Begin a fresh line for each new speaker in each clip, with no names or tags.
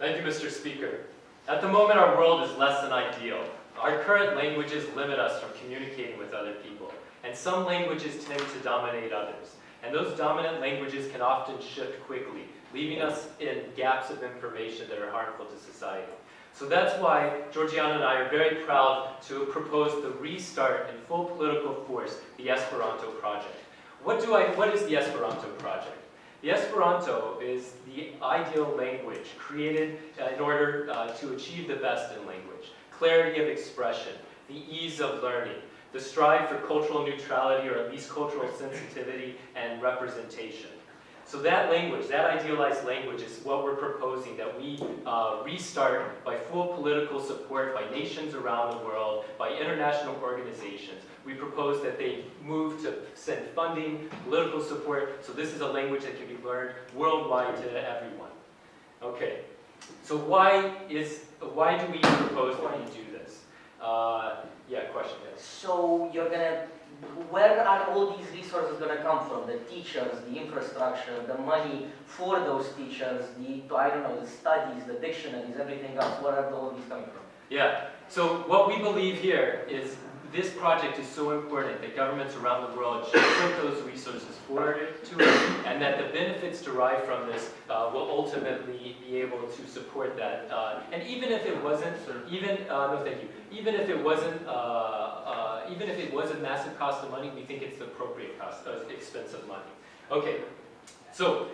Thank you, Mr. Speaker. At the moment, our world is less than ideal. Our current languages limit us from communicating with other people, and some languages tend to dominate others. And those dominant languages can often shift quickly, leaving us in gaps of information that are harmful to society. So that's why Georgiana and I are very proud to propose the restart in full political force, the Esperanto Project. What, do I, what is the Esperanto Project? The Esperanto is the ideal language created uh, in order uh, to achieve the best in language. Clarity of expression, the ease of learning, the strive for cultural neutrality or at least cultural sensitivity and representation. So that language, that idealized language is what we're proposing that we uh, restart by full political support by nations around the world, by international organizations. We propose that they move to send funding, political support, so this is a language that can be learned worldwide to everyone. Okay, so why is, why do we propose that we do this? Uh, yeah, question, yes.
So you're gonna, where are all these resources gonna come from? The teachers, the infrastructure, the money for those teachers, the, I don't know, the studies, the dictionaries, everything else, where are all these coming from?
Yeah, so what we believe here is this project is so important that governments around the world should put those resources forward to it, and that the benefits derived from this uh, will ultimately be able to support that. Uh, and even if it wasn't, even uh, no, thank you. Even if it wasn't, uh, uh, even if it was a massive cost of money, we think it's the appropriate cost, of expense of money. Okay, so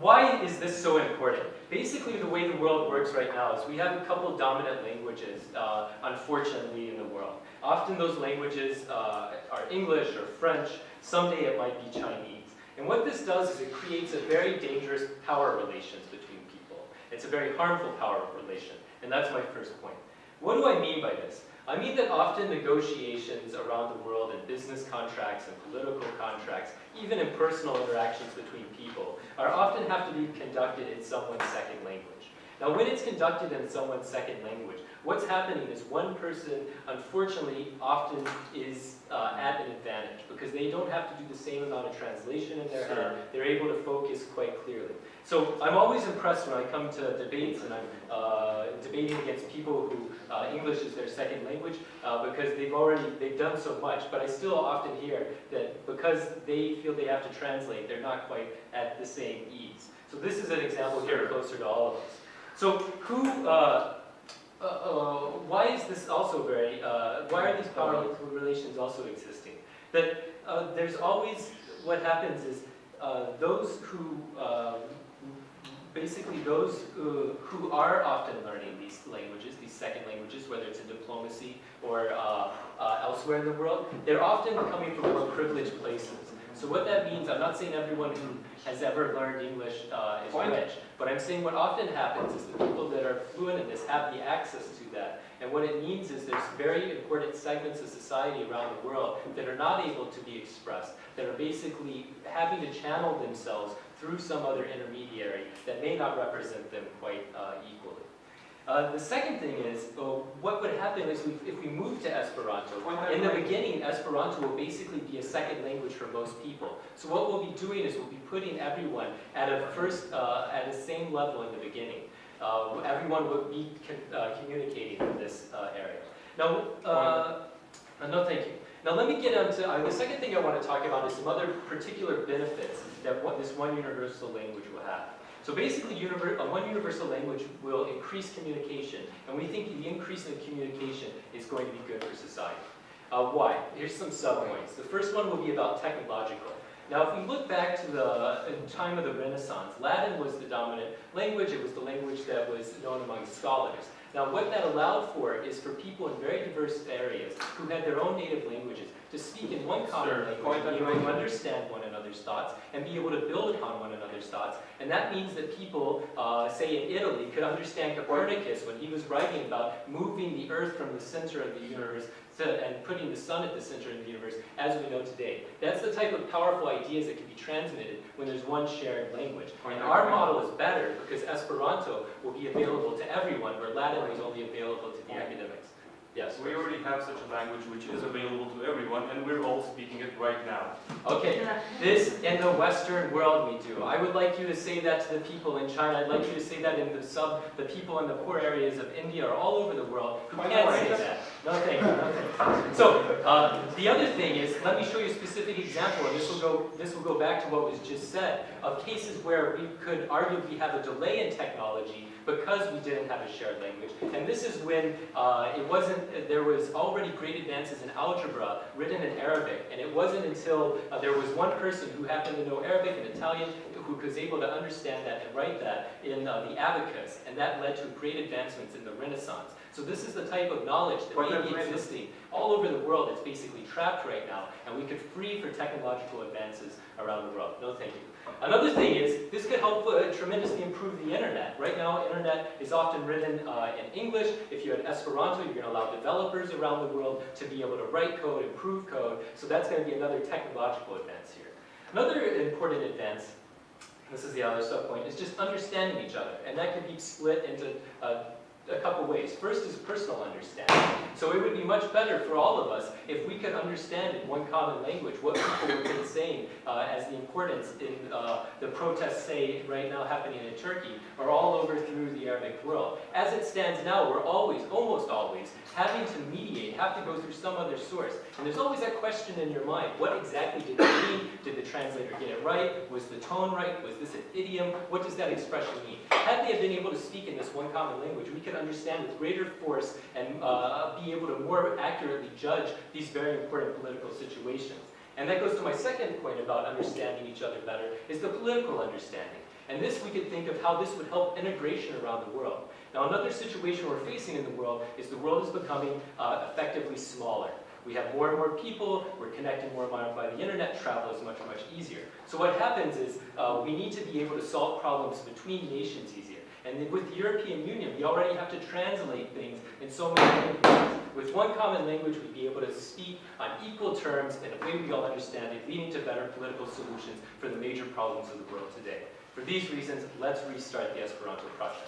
why is this so important? Basically, the way the world works right now is we have a couple dominant languages, uh, unfortunately, in the world. Often those languages uh, are English or French. Someday it might be Chinese. And what this does is it creates a very dangerous power relations between people. It's a very harmful power relation. And that's my first point. What do I mean by this? I mean that often negotiations around the world in business contracts and political contracts, even in personal interactions between people, are often have to be conducted in someone's second language. Now when it's conducted in someone's second language, what's happening is one person, unfortunately, often is uh, at an advantage because they don't have to do the same amount of translation in their head. They're able to focus quite clearly. So I'm always impressed when I come to debates and I'm uh, debating against people who uh, English is their second language uh, because they've already, they've done so much, but I still often hear that because they feel they have to translate, they're not quite at the same ease. So this is an example here closer to all of us. So who, uh, uh, uh, why is this also very, uh, why are these power relations also existing? That uh, there's always, what happens is uh, those who, basically those uh, who are often learning these languages, these second languages, whether it's in diplomacy or uh, uh, elsewhere in the world, they're often coming from more privileged places. So what that means, I'm not saying everyone who has ever learned English uh, is rich, but I'm saying what often happens is the people that are fluent in this have the access to that. And what it means is there's very important segments of society around the world that are not able to be expressed, that are basically having to channel themselves through some other intermediary that may not represent them quite uh, equally. Uh, the second thing is, uh, what would happen is we, if we move to Esperanto, in the beginning, Esperanto will basically be a second language for most people. So what we'll be doing is we'll be putting everyone at a first, uh, at the same level in the beginning. Uh, everyone will be uh, communicating in this area. Now, no thank you. Now let me get into, the second thing I want to talk about is some other particular benefits that what this one universal language will have. So basically, uh, one universal language will increase communication, and we think the increase in communication is going to be good for society. Uh, why? Here's some subpoints. The first one will be about technological. Now, if we look back to the time of the Renaissance, Latin was the dominant language. It was the language that was known among scholars. Now, what that allowed for is for people in very diverse areas who had their own native languages to speak in one common language, be able to understand one another's thoughts, and be able to build upon one another's thoughts. And that means that people, uh, say in Italy, could understand Copernicus when he was writing about moving the Earth from the center of the universe to, and putting the sun at the center of the universe as we know today. That's the type of powerful ideas that can be transmitted when there's one shared language. And our model is better because Esperanto will be available to everyone where Latin was only available to the academics. Yes.
We already have such a language which is available to everyone, and we're all speaking it right now.
Okay, this in the Western world we do. I would like you to say that to the people in China. I'd like you to say that in the sub, the people in the poor areas of India or all over the world who
Why
can't say that. No, thank you, no, thank you. So, uh, the other thing is, let me show you a specific example, and this will go, this will go back to what was just said, of cases where we could arguably have a delay in technology because we didn't have a shared language. And this is when uh, it wasn't, there was already great advances in algebra written in Arabic, and it wasn't until uh, there was one person who happened to know Arabic and Italian who was able to understand that and write that in uh, the abacus, and that led to great advancements in the Renaissance. So this is the type of knowledge that
What
may be existing all over the world. It's basically trapped right now, and we could free for technological advances around the world. No, thank you. Another thing is, this could help uh, tremendously improve the internet. Right now, internet is often written uh, in English. If you had Esperanto, you're going to allow developers around the world to be able to write code, improve code. So that's going to be another technological advance here. Another important advance, this is the other sub-point, is just understanding each other. And that can be split into uh, a couple ways. First is personal understanding. So it would be much better for all of us if we could understand in one common language what people have been saying uh, as the importance in uh, the protests, say, right now happening in Turkey, or all over through the Arabic world. As it stands now, we're always, almost always, having to mediate, have to go through some other source. And there's always that question in your mind, what exactly did it mean? Did the translator get it right? Was the tone right? Was this an idiom? What does that expression mean? Had they been able to speak in this one common language, we could understand with greater force and uh, be able to more accurately judge these very important political situations. And that goes to my second point about understanding each other better, is the political understanding. And this, we could think of how this would help integration around the world. Now, another situation we're facing in the world is the world is becoming uh, effectively smaller. We have more and more people, we're connecting more and more by the internet, travel is much, much easier. So what happens is uh, we need to be able to solve problems between nations easier. And then with the European Union, we already have to translate things in so many languages. With one common language, we'd be able to speak on equal terms in a way we all understand it, leading to better political solutions for the major problems of the world today. For these reasons, let's restart the Esperanto project.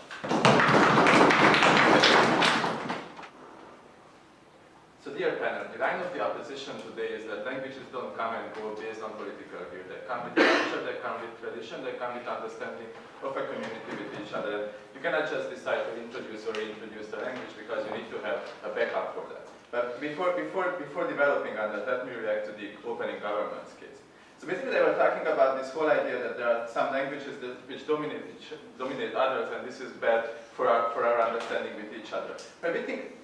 The line of the opposition today is that languages don't come and go based on political view. They come with culture, they come with tradition, they come with understanding of a community with each other. You cannot just decide to introduce or reintroduce the language because you need to have a backup for that. But before, before, before developing on that, let me react to the opening governments case. So basically they were talking about this whole idea that there are some languages that, which dominate, dominate others and this is bad for our, for our understanding with each other. But we think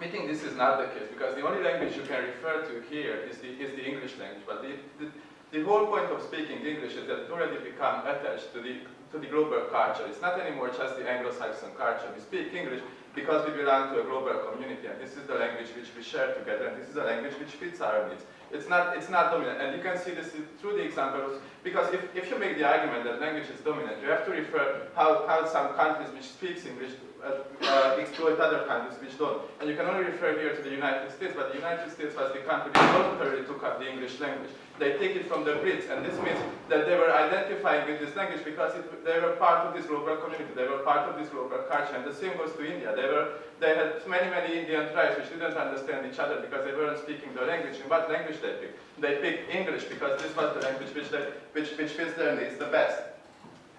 we think this is not the case because the only language you can refer to here is the, is the English language. But the, the, the whole point of speaking English is that it already become attached to the, to the global culture. It's not anymore just the Anglo-Saxon culture. We speak English because we belong to a global community and this is the language which we share together and this is a language which fits our needs. It's not, it's not dominant and you can see this through the examples because if, if you make the argument that language is dominant, you have to refer how, how some countries which speaks English uh, uh, exploit other countries which don't. And you can only refer here to the United States, but the United States was the country which voluntarily took up the English language. They take it from the Brits, and this means that they were identifying with this language because it, they were part of this global community, they were part of this global culture, and the same goes to India. They, were, they had many, many Indian tribes which didn't understand each other because they weren't speaking the language. And what language they picked? They picked English because this was the language which, they, which, which fits their needs the best.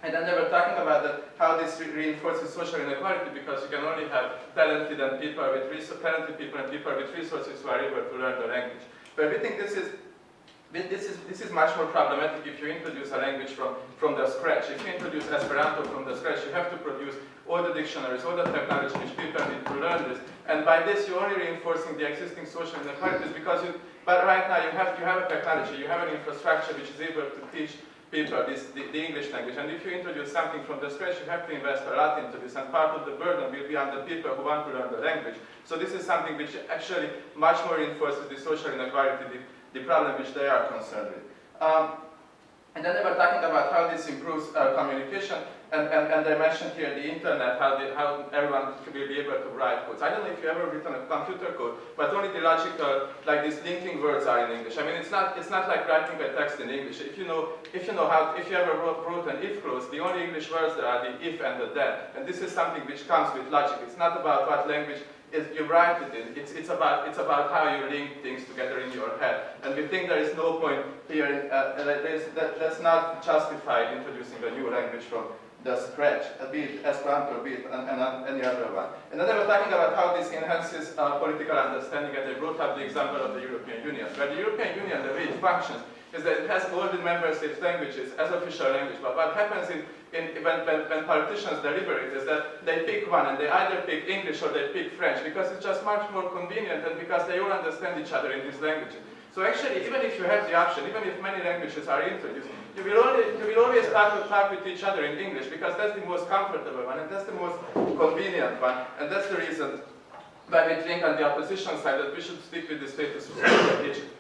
And then they were talking about that, how this re reinforces social inequality because you can only have talented and people with talented people and people with resources who are able to learn the language. But we think this is this is, this is much more problematic if you introduce a language from, from the scratch. If you introduce Esperanto from the scratch, you have to produce all the dictionaries, all the technology which people need to learn this. And by this, you're only reinforcing the existing social inequalities because you, but right now you have, you have a technology, you have an infrastructure which is able to teach people this, the, the, English language. And if you introduce something from the scratch, you have to invest a lot into this. And part of the burden will be on the people who want to learn the language. So this is something which actually much more reinforces the social inequality, the, the problem which they are concerned with. Um, and then they were talking about how this improves uh, communication. And, and, and they mentioned here the internet, how, the, how everyone will be able to write codes. I don't know if you ever written a computer code, but only the logical, like these linking words are in English. I mean, it's not, it's not like writing a text in English. If you know, if you know how, if you ever wrote, wrote an if clause, the only English words there are the if and the then. And this is something which comes with logic. It's not about what language is you write it in. It's, it's, about, it's about how you link things together in your head. And we think there is no point here, uh, that, that that's not justified introducing a new language from the scratch, uh, be it Esperanto, be it and, and, any other one. And then they were talking about how this enhances uh, political understanding, and they brought up the example of the European Union, where the European Union, the way it functions, is that it has all the member states' languages as official language. But what happens in, in, when, when, when politicians deliberate is that they pick one, and they either pick English or they pick French, because it's just much more convenient, and because they all understand each other in these languages. So actually, even if you have the option, even if many languages are introduced, you will, only, you will always start to talk with each other in English because that's the most comfortable one and that's the most convenient one. And that's the reason why we think on the opposition side that we should stick with the status quo.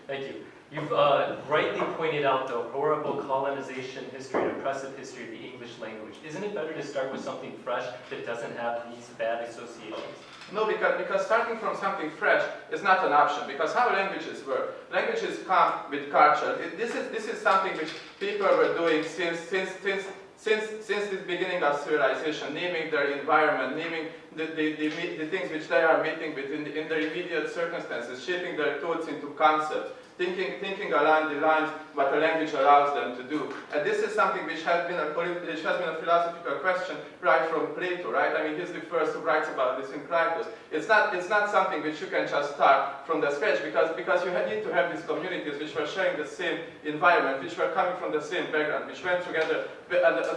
Thank you. You've uh, rightly pointed out the horrible colonization history and oppressive history of the English language. Isn't it better to start with something fresh that doesn't have these bad associations?
No, because, because starting from something fresh is not an option, because how languages work. Languages come with culture. It, this, is, this is something which people were doing since, since, since, since, since the beginning of civilization, naming their environment, naming the, the, the, the things which they are meeting with in, the, in their immediate circumstances, shaping their thoughts into concepts thinking, thinking along the lines what a language allows them to do. And this is something which has been a, which has been a philosophical question right from Plato, right? I mean, he's the first who writes about this in Critias. It's not, it's not something which you can just start from the scratch because, because you need to have these communities which were sharing the same environment, which were coming from the same background, which went together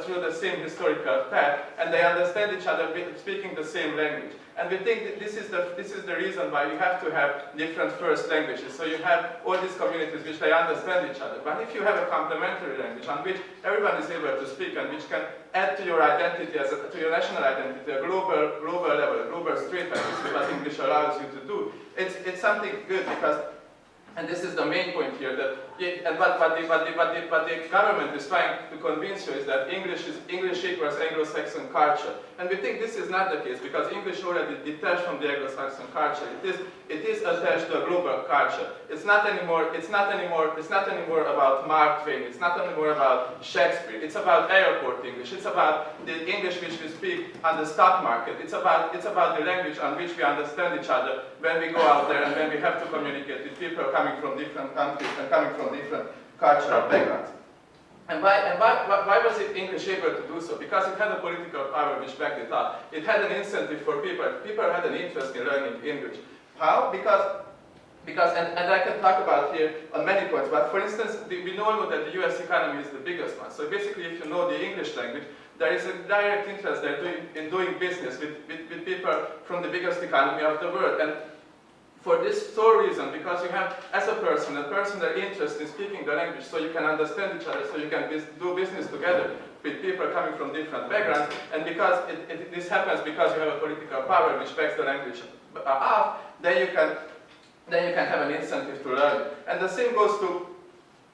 through the same historical path, and they understand each other speaking the same language. And we think that this is, the, this is the reason why you have to have different first languages. So you have all these communities which they understand each other. But if you have a complementary language on which everyone is able to speak and which can add to your identity, as a, to your national identity, a global, global level, a global street, and this is what English allows you to do, it's, it's something good because and this is the main point here, that and what, the, the, the, the government is trying to convince you is that English is English equals Anglo-Saxon culture. And we think this is not the case because English already detached from the Anglo-Saxon culture. It is, it is attached to a global culture. It's not anymore, it's not anymore, it's not anymore about Mark Twain, it's not anymore about Shakespeare, it's about airport English, it's about the English which we speak on the stock market, it's about, it's about the language on which we understand each other when we go out there and when we have to communicate with people coming from different countries and coming from different cultural backgrounds. And why, and why, why, was it English able to do so? Because it had a political power which backed it up. It had an incentive for people. People had an interest in learning English. How? Because, because and, and I can talk about here on many points, but for instance, the, we know that the US economy is the biggest one. So basically, if you know the English language, there is a direct interest there doing, in doing business with, with, with people from the biggest economy of the world. And for this sole reason, because you have, as a person, a person that interested in speaking the language so you can understand each other, so you can do business together with people coming from different backgrounds, and because it, it, this happens because you have a political power which backs the language uh, up, then you can then you can have an incentive to learn. And the same goes to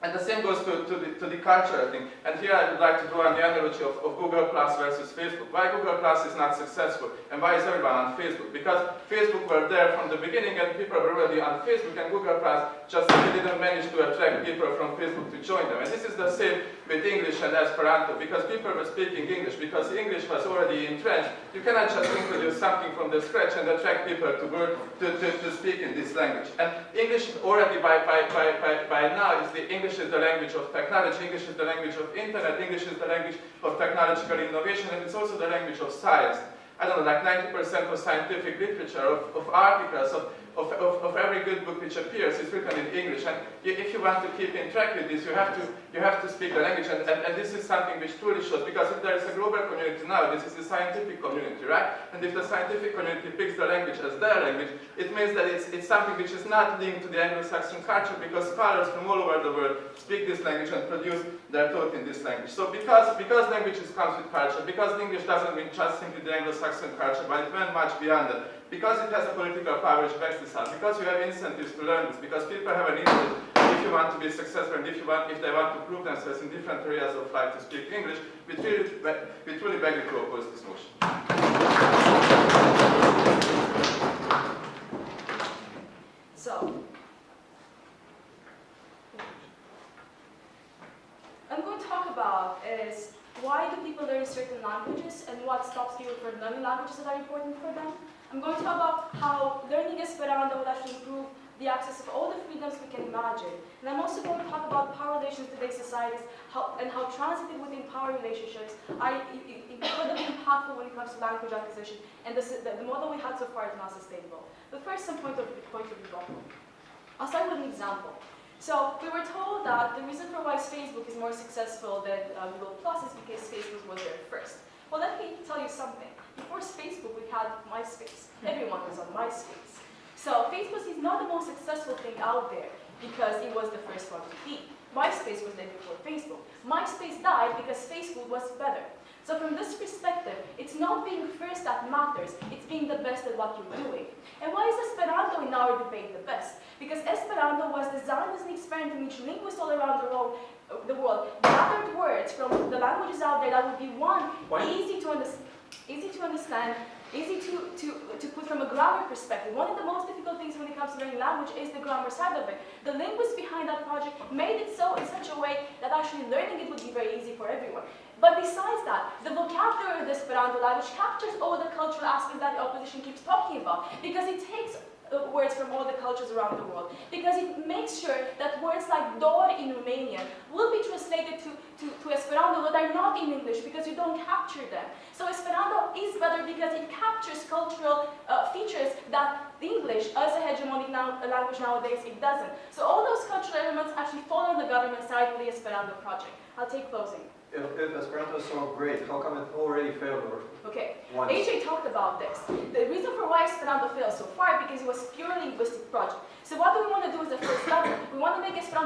and the same goes to, to, the, to the cultural thing. And here I would like to draw on the analogy of, of Google Plus versus Facebook. Why Google Plus is not successful and why is everyone on Facebook? Because Facebook were there from the beginning and people were already on Facebook and Google Plus just didn't manage to attract people from Facebook to join them. And this is the same with English and Esperanto because people were speaking English because English was already entrenched. You cannot just introduce something from the scratch and attract people to work to, to, to speak in this language. And English already by, by, by, by, by now is the English is the language of technology, English is the language of internet, English is the language of technological innovation, and it's also the language of science. I don't know, like 90% of scientific literature, of, of articles, of of, of, of, every good book which appears is written in English. And if you want to keep in track with this, you have to, you have to speak the language. And, and, and this is something which truly shows, because if there is a global community now, this is the scientific community, right? And if the scientific community picks the language as their language, it means that it's, it's something which is not linked to the Anglo-Saxon culture, because scholars from all over the world speak this language and produce their thought in this language. So because, because languages comes with culture, because English doesn't mean just simply the Anglo-Saxon culture, but it went much beyond that, because it has a political power which backs this up, because you have incentives to learn this, because people have an interest if you want to be successful and if you want if they want to prove themselves in different areas of life to speak English, we truly, we truly beg you to oppose this motion.
So, I'm going to talk about is people learn certain languages and what stops people from learning languages that are important for them. I'm going to talk about how learning Esperanto will actually improve the access of all the freedoms we can imagine. And I'm also going to talk about power relations in today's societies how, and how transitive within power relationships are incredibly impactful when it comes to language acquisition. And is, the, the model we had so far is not sustainable. But first, some point of, point of rebuttal. I'll start with an example. So we were told that the reason for why Facebook is more successful than uh, Google Plus is because Facebook was there first. Well, let me tell you something. Before Facebook, we had MySpace. Everyone was on MySpace. So Facebook is not the most successful thing out there because it was the first one to be. MySpace was there before Facebook. MySpace died because Facebook was better. So from this perspective, it's not being first that matters, it's being the best at what you're doing. And why is Esperanto in our debate the best? Because Esperanto was designed as an experiment in which linguists all around the world, the world gathered words from the languages out there that would be one,
Why-
easy to, under- easy to understand, easy to, to, to put from a grammar perspective. One of the most difficult things when it comes to learning language is the grammar side of it. The linguists behind that project made it so in such a way that actually learning it would be very easy for everyone. But besides that, the vocabulary of the Esperanto language captures all the cultural aspects that the opposition keeps talking about because it takes uh, words from all the cultures around the world. Because it makes sure that words like dor in Romanian will be translated to, to, to Esperanto but are not in English because you don't capture them. So Esperanto is better because it captures cultural uh, features that English, as a hegemonic now, language nowadays, it doesn't. So all those cultural elements actually fall on the government side of the Esperanto project. I'll take closing.
If, if Esperanto is so great, how come it already failed
Okay,
once?
AJ talked about this. The reason for why Esperanto failed so far because it was a pure linguistic project. So what do we want to do as the first level? We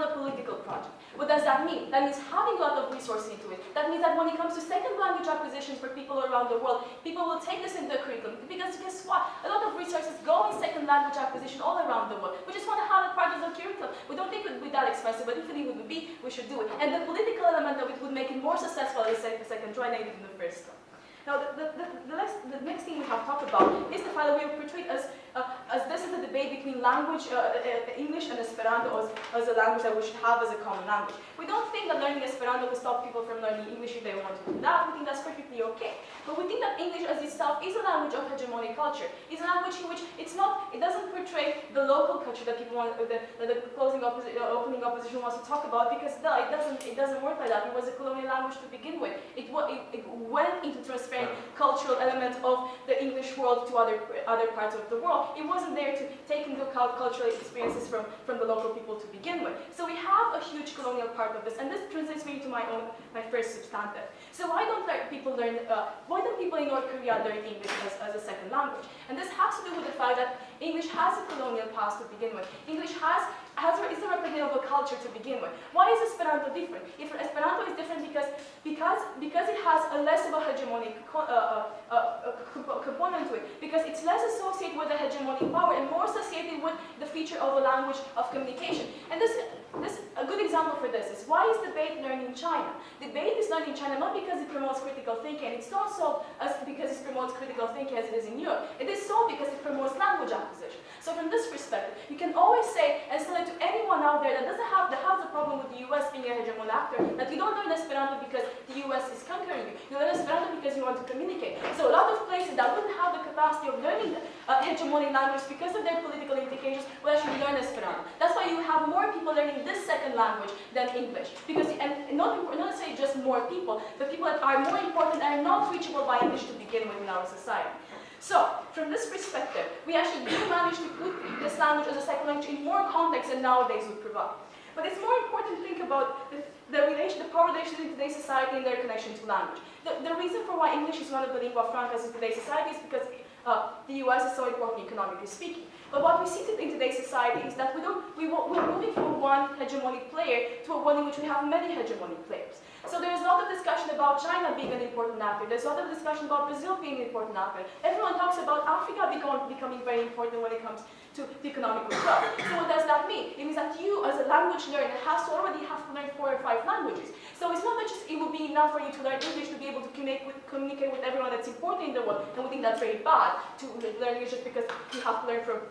a political project. What does that mean? That means having a lot of resources into it. That means that when it comes to second language acquisition for people around the world, people will take this into the curriculum. Because guess what? A lot of resources go in second language acquisition all around the world. We just want to have it part of the curriculum. We don't think it would be that expensive, but if it would be, we should do it. And the political element of it would make it more successful as a second try native in the first one. Now, the, the, the, next, the next thing we have talked about is the fact that we portrayed as, as this is a debate between language, uh, uh, English and Esperanto as, as a language that we should have as a common language. We don't think that learning Esperanto will stop people from learning English if they want to do that. We think that's perfectly okay. But we think that English as itself is a language of hegemonic culture. It's a language in which it's not, it doesn't portray the local culture that people want, the, that the closing opposi uh, opening opposition wants to talk about because no, it doesn't, it doesn't work like that. It was a colonial language to begin with. It, it, it went into transferring cultural elements of the English world to other, other parts of the world. It wasn't there to take into account cultural experiences from, from the local people to begin with. So we have a huge colonial part of this, and this translates me to my own, my first substantive. So why don't people learn, uh, why don't people in North Korea learn English as, as a second language? And this has to do with the fact that English has a colonial past to begin with. English has, has a, is a representative culture to begin with. Why is Esperanto different? If Esperanto is different because, because, because it has a less of a hegemonic uh, uh, uh, uh, component to it, because it's less associated with the hegemonic power and more associated with the feature of a language of communication. And this, this, a good example for this is why is debate learned in China? Debate is learned in China not because it promotes critical thinking, it's not so as because it promotes critical thinking as it is in Europe. It is so because it promotes language acquisition. So from this perspective, you can always say and sell it to anyone out there that doesn't have that has a problem with the US being a hegemon actor, that you don't learn Esperanto because the US is conquering you. You learn Esperanto because you want to communicate. So a lot of places that wouldn't have the capacity of learning uh, hegemonic language because of their political implications will actually learn Esperanto. That's why you have more people learning this second language than English. Because and not not necessarily just more people, but people that are more important and are not reachable by English to begin with in our society. So, from this perspective, we actually do manage to put this language as a second language in more context than nowadays would provide. But it's more important to think about the, the relation, the power relations in today's society and their connection to language. The, the reason for why English is one of the lingua francas in today's society is because uh, the US is so important economically speaking. But what we see in today's society is that we don't, we, we're moving from one hegemonic player to one in which we have many hegemonic players. So there's a lot of discussion about China being an important actor. There's a lot of discussion about Brazil being an important actor. Everyone talks about Africa becoming very important when it comes to economic growth. So what does that mean? It means that you, as a language learner, has to already have to learn four or five languages. So it's not that just it will be enough for you to learn English to be able to communicate with, communicate with everyone that's important in the world. And we think that's very bad to learn English just because you have to learn from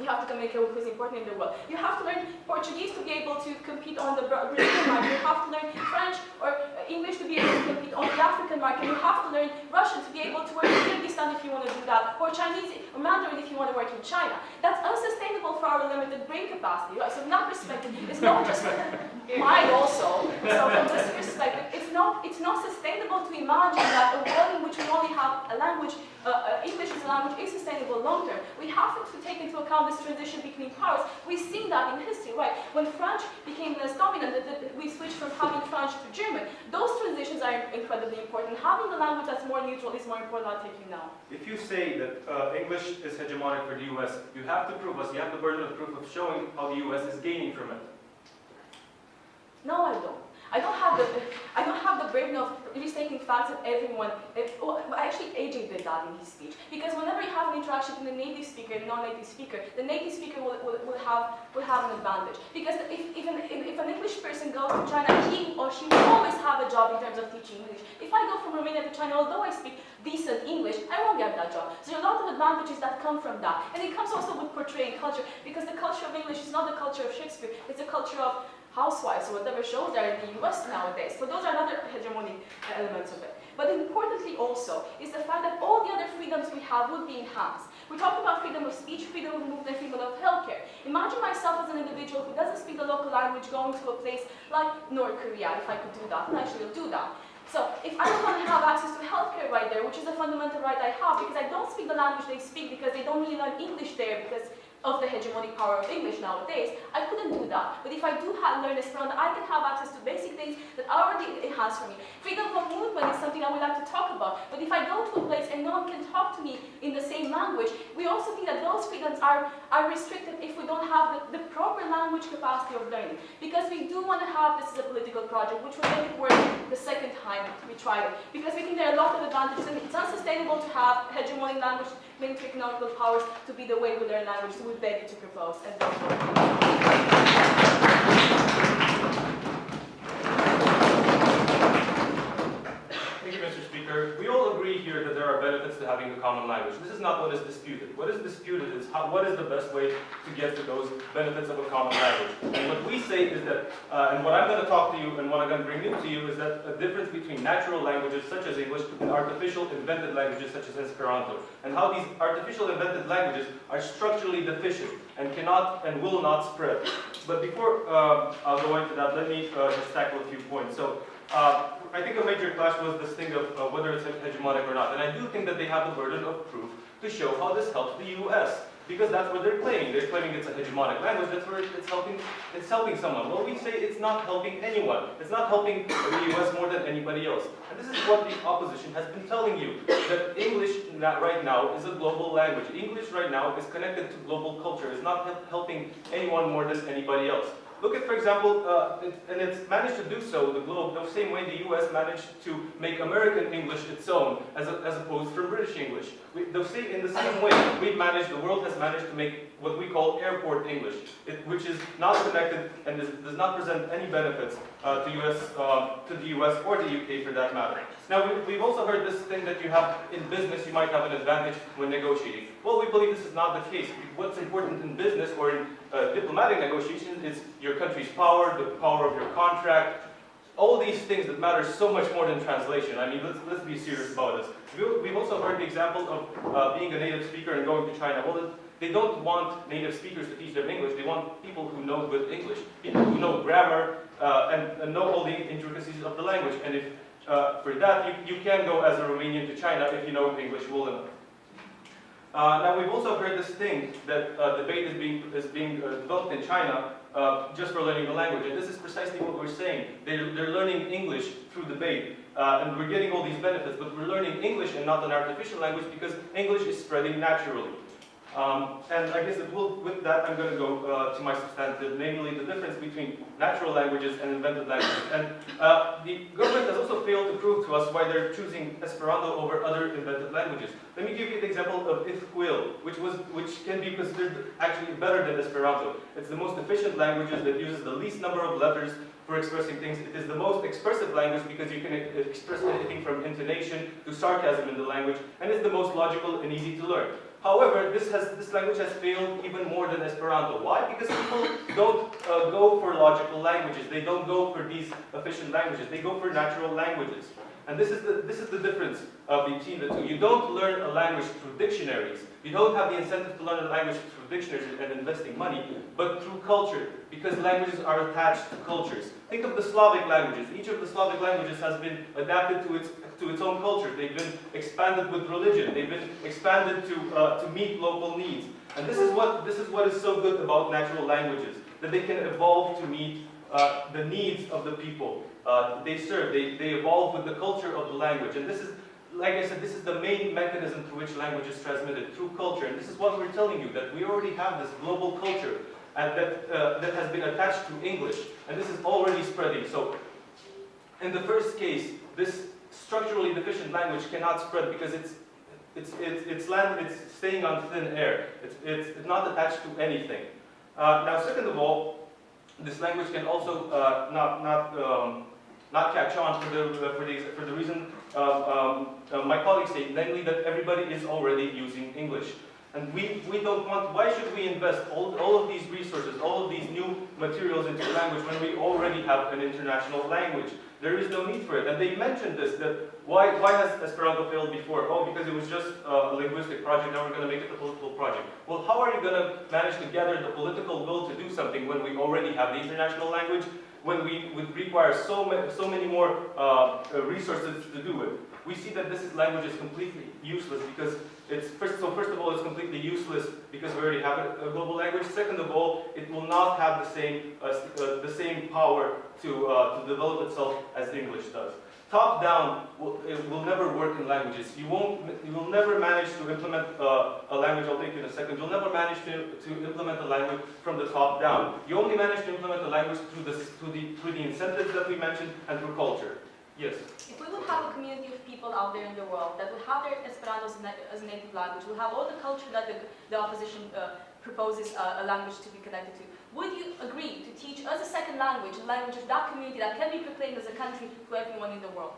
You have to communicate with who's important in the world. You have to learn Portuguese to be able to compete on the Brazilian market. You have to learn French or uh, English to be able to compete on the African market. You have to learn Russian to be able to work in Kyrgyzstan if you want to do that, or Chinese or Mandarin if you want to work in China. That's unsustainable for our limited brain capacity. Right? So from that perspective, it's not just mine also. So from this perspective, it's not it's not sustainable to imagine that a world in which we only have a language, uh, uh, English as a language, is sustainable long term. We have to take into account this transition between powers. We've seen that in history, right? When French became less dominant, we switched from having French to German. Those transitions are incredibly important. Having a language that's more neutral is more important. I'll take you now.
If you say that uh, English is hegemonic for the US, you have to prove us, you have the burden of proof of showing how the US is gaining from it.
No, I don't. I don't have the I don't have the burden of restating facts that everyone. If, actually, AJ did that in his speech because whenever you have an interaction between a native speaker and non-native speaker, the native speaker will, will, will have will have an advantage because if if, if an English person goes to China, he or she will always have a job in terms of teaching English. If I go from Romania to China, although I speak decent English, I won't get that job. So a lot of advantages that come from that, and it comes also with portraying culture because the culture of English is not the culture of Shakespeare; it's a culture of housewives or whatever shows are in the US nowadays. So those are another hegemonic uh, elements of it. But importantly also is the fact that all the other freedoms we have would be enhanced. We talk about freedom of speech, freedom of movement, freedom of healthcare. Imagine myself as an individual who doesn't speak the local language going to a place like North Korea, if I could do that, and actually I'll do that. So if I don't want to have access to healthcare right there, which is a fundamental right I have, because I don't speak the language they speak, because they don't really learn English there, because of the hegemonic power of English nowadays, I couldn't do that. But if I do have, learn Esperanto, I can have access to basic things that already it has for me. Freedom of movement is something I would like to talk about. But if I go to a place and no one can talk to me in the same language, we also think that those freedoms are, are restricted if we don't have the, the proper language capacity of learning. Because we do want to have this as a political project, which will make it work the second time we try it. Because we think there are a lot of advantages, and it's unsustainable to have hegemonic language to economical powers to be the way we learn language. So we beg you to propose and
here that there are benefits to having a common language. This is not what is disputed. What is disputed is how, what is the best way to get to those benefits of a common language. And what we say is that, uh, and what I'm going to talk to you and what I'm going to bring to you is that a difference between natural languages such as English and artificial invented languages such as Esperanto, and how these artificial invented languages are structurally deficient and cannot and will not spread. But before uh, I'll go into that, let me uh, just tackle a few points. So. Uh, I think a major clash was this thing of uh, whether it's hegemonic or not. And I do think that they have the burden of proof to show how this helps the US. Because that's what they're claiming. They're claiming it's a hegemonic language, that's where it's helping, it's helping someone. Well, we say it's not helping anyone. It's not helping the US more than anybody else. And this is what the opposition has been telling you, that English right now is a global language. English right now is connected to global culture. It's not helping anyone more than anybody else. Look at, for example, uh, it, and it's managed to do so, the globe, the same way the US managed to make American English its own, as, a, as opposed from British English. We, the same, in the same way, we've managed, the world has managed to make what we call airport English, it, which is not connected and is, does not present any benefits uh, to, US, uh, to the US or the UK for that matter. Now, we, we've also heard this thing that you have in business, you might have an advantage when negotiating. Well, we believe this is not the case. What's important in business or in uh, diplomatic negotiations is your country's power, the power of your contract, all these things that matter so much more than translation. I mean, let's, let's be serious about this. We've also heard the example of uh, being a native speaker and going to China. Well, they don't want native speakers to teach them English. They want people who know good English, people who know grammar uh, and, and, know all the intricacies of the language. And if uh, for that, you, you can go as a Romanian to China if you know English well enough. Uh, now we've also heard this thing that uh, debate is being, is being uh, developed in China uh, just for learning the language. And this is precisely what we're saying. They're, they're learning English through debate. And we're getting all these benefits, but we're learning English and not an artificial language because English is spreading naturally. Um, and I guess will, with that, I'm going to go uh, to my substantive, namely the difference between natural languages and invented languages. And uh, the government has also failed to prove to us why they're choosing Esperanto over other invented languages. Let me give you the example of Ithkuil, which was, which can be considered actually better than Esperanto. It's the most efficient language that uses the least number of letters for expressing things. It is the most expressive language because you can express anything from intonation to sarcasm in the language, and it's the most logical and easy to learn. However, this has this language has failed even more than Esperanto. Why? Because people don't uh, go for logical languages. They don't go for these efficient languages. They go for natural languages. And this is the this is the difference uh, between the two. You don't learn a language through dictionaries. You don't have the incentive to learn a language through dictionaries and investing money, but through culture, because languages are attached to cultures. Think of the Slavic languages. Each of the Slavic languages has been adapted to its to its own culture. They've been expanded with religion. They've been expanded to uh, to meet local needs. And this is what this is what is so good about natural languages that they can evolve to meet uh, the needs of the people uh, they serve. They they evolve with the culture of the language. And this is like I said, this is the main mechanism through which language is transmitted, through culture. And this is what we're telling you, that we already have this global culture and that, uh, that has been attached to English. And this is already spreading. So in the first case, this structurally deficient language cannot spread because it's, it's, it's, it's, land, it's staying on thin air. It's, it's, not attached to anything. Uh, now, second of all, this language can also uh, not, not, um, not catch on for the, for the, for the reason um, um, uh, my colleagues say, namely that everybody is already using English. And we, we don't want, why should we invest all, all of these resources, all of these new materials into language when we already have an international language? There is no need for it. And they mentioned this, that why, why has Esperanto failed before? Oh, because it was just a linguistic project, now we're going to make it a political project. Well, how are you going to manage to gather the political will to do something when we already have the international language when we would require so many, so many more uh, resources to do it. We see that this language is completely useless because it's, first, so first of all, it's completely useless because we already have a, global language. Second of all, it will not have the same, uh, uh, the same power to, uh, to develop itself as English does. Top down will, will never work in languages. You won't, you will never manage to implement uh, a language, I'll take you in a second, you'll never manage to, to implement a language from the top down. You only manage to implement a language through the, through, the, through the incentives that we mentioned and through culture. Yes?
If we would have a community of people out there in the world that would have their Esperanto as, as a native language, would have all the culture that the, the opposition uh, proposes uh, a language to be connected to, would you agree to teach as a second language, a language of that community that can be proclaimed as a country to everyone in the world?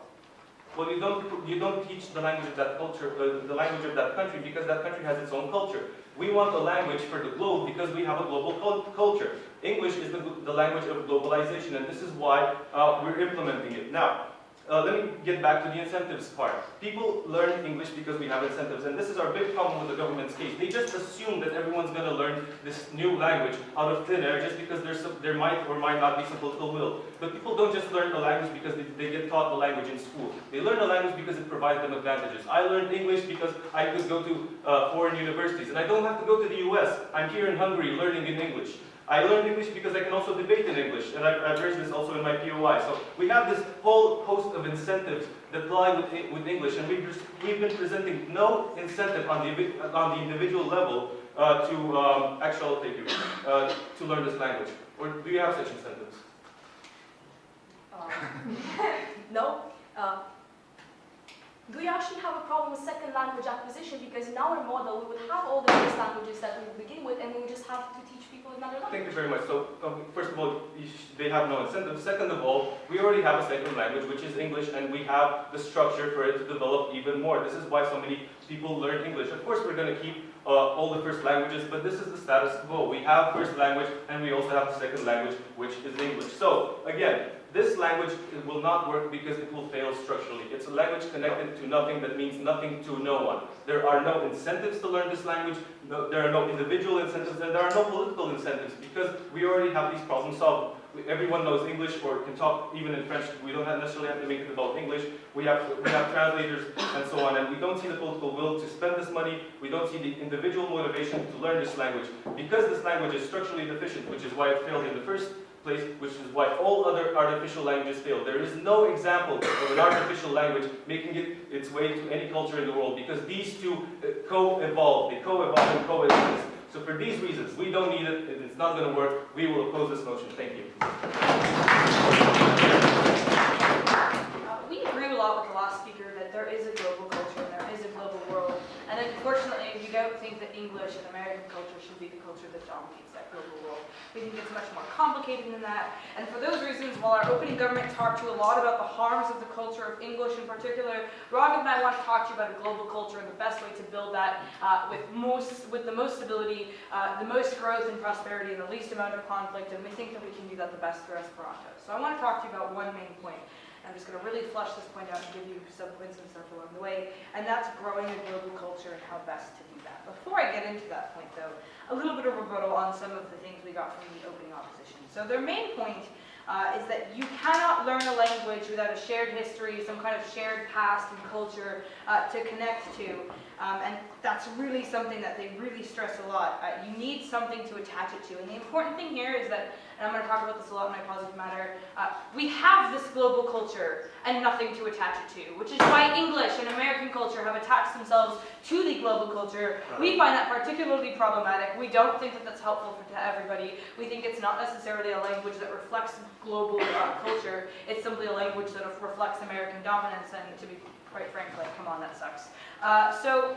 Well, you don't, you don't teach the language of that culture, uh, the language of that country, because that country has its own culture. We want a language for the globe because we have a global culture. English is the, the language of globalization, and this is why uh, we're implementing it. Now, uh, let me get back to the incentives part. People learn English because we have incentives, and this is our big problem with the government's case. They just assume that everyone's going to learn this new language out of thin air just because there's some, there might or might not be some political will. But people don't just learn a language because they, they get taught the language in school. They learn a language because it provides them advantages. I learned English because I could go to uh, foreign universities, and I don't have to go to the US. I'm here in Hungary learning in English. I learned English because I can also debate in English, and I've raised this also in my POI. So we have this whole host of incentives that lie with, with English, and we've, we've been presenting no incentive on the, on the individual level uh, to, um, actually, take you, uh, to learn this language. Or do you have such incentives?
Um, no. Do we actually have a problem with second language acquisition? Because in our model, we would have all the first languages that we begin with, and we would just have to teach people another language.
Thank you very much. So, um, first of all, they have no incentive. Second of all, we already have a second language, which is English, and we have the structure for it to develop even more. This is why so many people learn English. Of course, we're going to keep uh, all the first languages, but this is the status quo. We have first language, and we also have the second language, which is English. So, again, this language will not work because it will fail structurally. It's a language connected to nothing that means nothing to no one. There are no incentives to learn this language, no, there are no individual incentives, and there are no political incentives because we already have these problems solved. Everyone knows English or can talk even in French. We don't necessarily have to make it about English. We have, we have translators and so on, and we don't see the political will to spend this money. We don't see the individual motivation to learn this language. Because this language is structurally deficient, which is why it failed in the first place, which is why all other artificial languages fail. There is no example of an artificial language making it its way to any culture in the world because these two uh, co-evolve, they co-evolve and coexist. So for these reasons, we don't need it, it's not going to work, we will oppose this motion. Thank you.
Uh, we agree a lot with the last speaker that there is a global culture and there is a global world. And unfortunately, if you go think that English and American culture should be the culture that dominates that global world. We think it's much more complicated than that. And for those reasons, while our opening government talked to you a lot about the harms of the culture of English in particular, Raghav and I want to talk to you about a global culture and the best way to build that uh, with most, with the most stability, uh, the most growth and prosperity, and the least amount of conflict. And we think that we can do that the best through Esperanto. So I want to talk to you about one main point. I'm just going to really flush this point out and give you some points and stuff along the way, and that's growing a global culture and how best to do that. Before I get into that point, though, a little bit of rebuttal on some of the things we got from the opening opposition. So their main point uh, is that you cannot learn a language without a shared history, some kind of shared past and culture uh, to connect to. Um, and that's really something that they really stress a lot. Uh, you need something to attach it to. And the important thing here is that, and I'm going to talk about this a lot in my positive matter, uh, we have this global culture and nothing to attach it to, which is why English and American culture have attached themselves to the global culture. We find that particularly problematic. We don't think that that's helpful for, to everybody. We think it's not necessarily a language that reflects global uh, culture. It's simply a language that reflects American dominance, and to be quite frankly. come on, that sucks. Uh, so,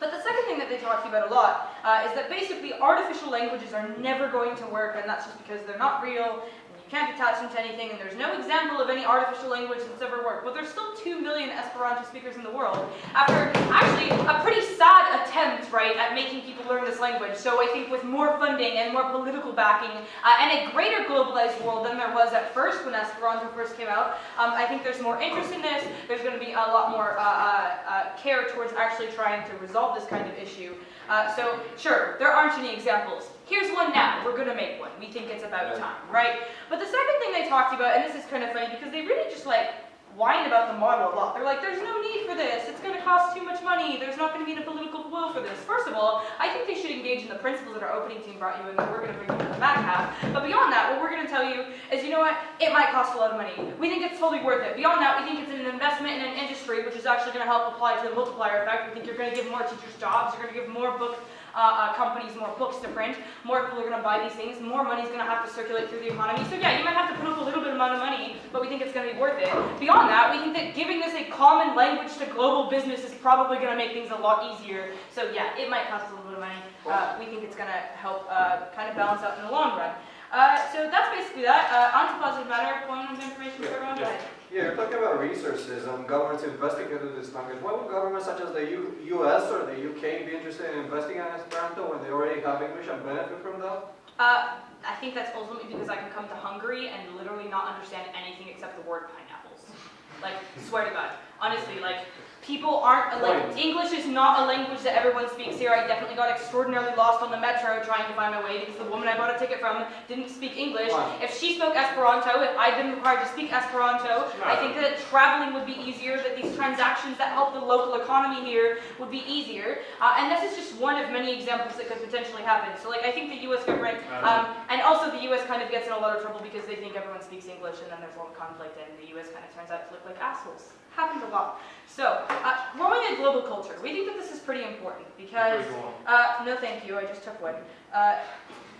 but the second thing that they talk to you about a lot uh, is that basically artificial languages are never going to work, and that's just because they're not real, can't attach them to anything, and there's no example of any artificial language that's ever worked. But there's still 2 million Esperanto speakers in the world, after actually a pretty sad attempt, right, at making people learn this language. So I think with more funding and more political backing, uh, and a greater globalized world than there was at first when Esperanto first came out, um, I think there's more interest in this, there's going to be a lot more uh, uh, uh, care towards actually trying to resolve this kind of issue. Uh, so, sure, there aren't any examples. Here's one now. We're going to make one. We think it's about time, right? But the second thing they talked about, and this is kind of funny because they really just like whine about the model a lot. They're like, there's no need for this. It's going to cost too much money. There's not going to be the political will for this. First of all, I think they should engage in the principles that our opening team brought you and that we're going to bring you to the back half. But beyond that, what we're going to tell you is, you know what? It might cost a lot of money. We think it's totally worth it. Beyond that, we think it's an investment in an industry which is actually going to help apply to the multiplier effect. We think you're going to give more teachers jobs. You're going to give more book uh, uh, companies more books to print, more people are going to buy these things, more money is going to have to circulate through the economy. So yeah, you might have to put up a little bit amount of money, but we think it's going to be worth it. Beyond that, we think that giving this a common language to global business is probably going to make things a lot easier. So yeah, it might cost a little bit of money. Uh, we think it's going to help uh, kind of balance out in the long run. Uh, so that's basically that. Uh, on to positive matter, point of information for everyone.
Yeah, you're talking about resources and governments investing into this language. Why would governments such as the U US or the UK be interested in investing in Esperanto when they already have English and benefit from that?
Uh, I think that's ultimately because I can come to Hungary and literally not understand anything except the word pineapples. Like, swear to God. Honestly, like, people aren't, like,
Point.
English is not a language that everyone speaks here. I definitely got extraordinarily lost on the metro trying to find my way because the woman I bought a ticket from didn't speak English.
Why?
If she spoke Esperanto, if I'd been required to speak Esperanto, I think that traveling would be easier, that these transactions that help the local economy here would be easier. Uh, and this is just one of many examples that could potentially happen. So, like, I think the U.S. government, um, and also the U.S. kind of gets in a lot of trouble because they think everyone speaks English, and then there's a lot of conflict, and the U.S. kind of turns out to look like assholes. Happens a lot. So, uh, growing a global culture. We think that this is pretty important because,
Before you go on.
uh, no thank you, I just took one. Uh,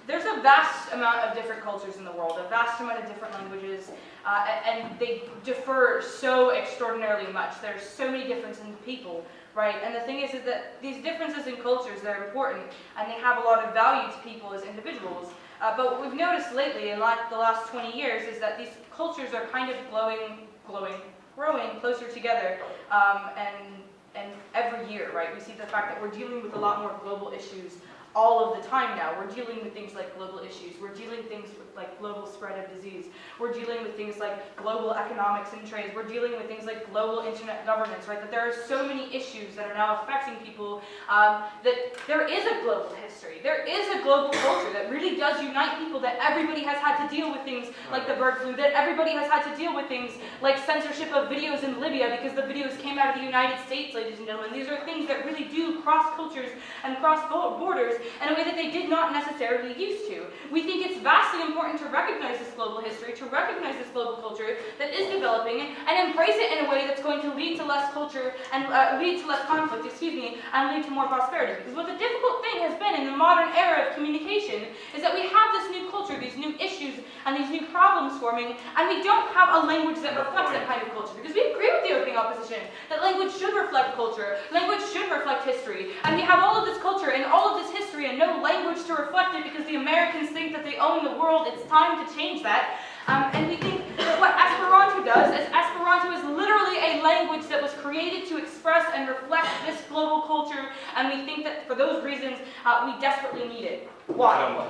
there's a vast amount of different cultures in the world, a vast amount of different languages, uh, and they differ so extraordinarily much. There's so many differences in people, right? And the thing is, is that these differences in cultures, they're important, and they have a lot of value to people as individuals. Uh, but what we've noticed lately, in like the last 20 years, is that these cultures are kind of glowing, glowing, growing closer together, um, and and every year, right? We see the fact that we're dealing with a lot more global issues all of the time now. We're dealing with things like global issues. We're dealing with things with like global spread of disease. We're dealing with things like global economics and trade. We're dealing with things like global internet governance, right? That there are so many issues that are now affecting people um, that there is a global history. There is a global culture that really does unite people, that everybody has had to deal with things like the bird flu, that everybody has had to deal with things like censorship of videos in Libya because the videos came out of the United States, ladies and gentlemen. These are things that really do cross cultures and cross borders in a way that they did not necessarily used to. We think it's vastly important to recognize this global history, to recognize this global culture that is developing, and embrace it in a way that's going to lead to less culture and uh, lead to less conflict, excuse me, and lead to more prosperity. Because what the difficult thing has been in the modern era of communication is that we have this new culture, these new issues, and these new problems forming, and we don't have a language that reflects that kind of culture. Because we agree with with the opening opposition that language should reflect culture, language should reflect history, and we have all of this culture and all of this history and no language to reflect it because the Americans think that they own the world. It's time to change that. Um, and we think that what Esperanto does is Esperanto is literally a language that was created to express and reflect this global culture, and we think that for those reasons, uh, we desperately need it. Why?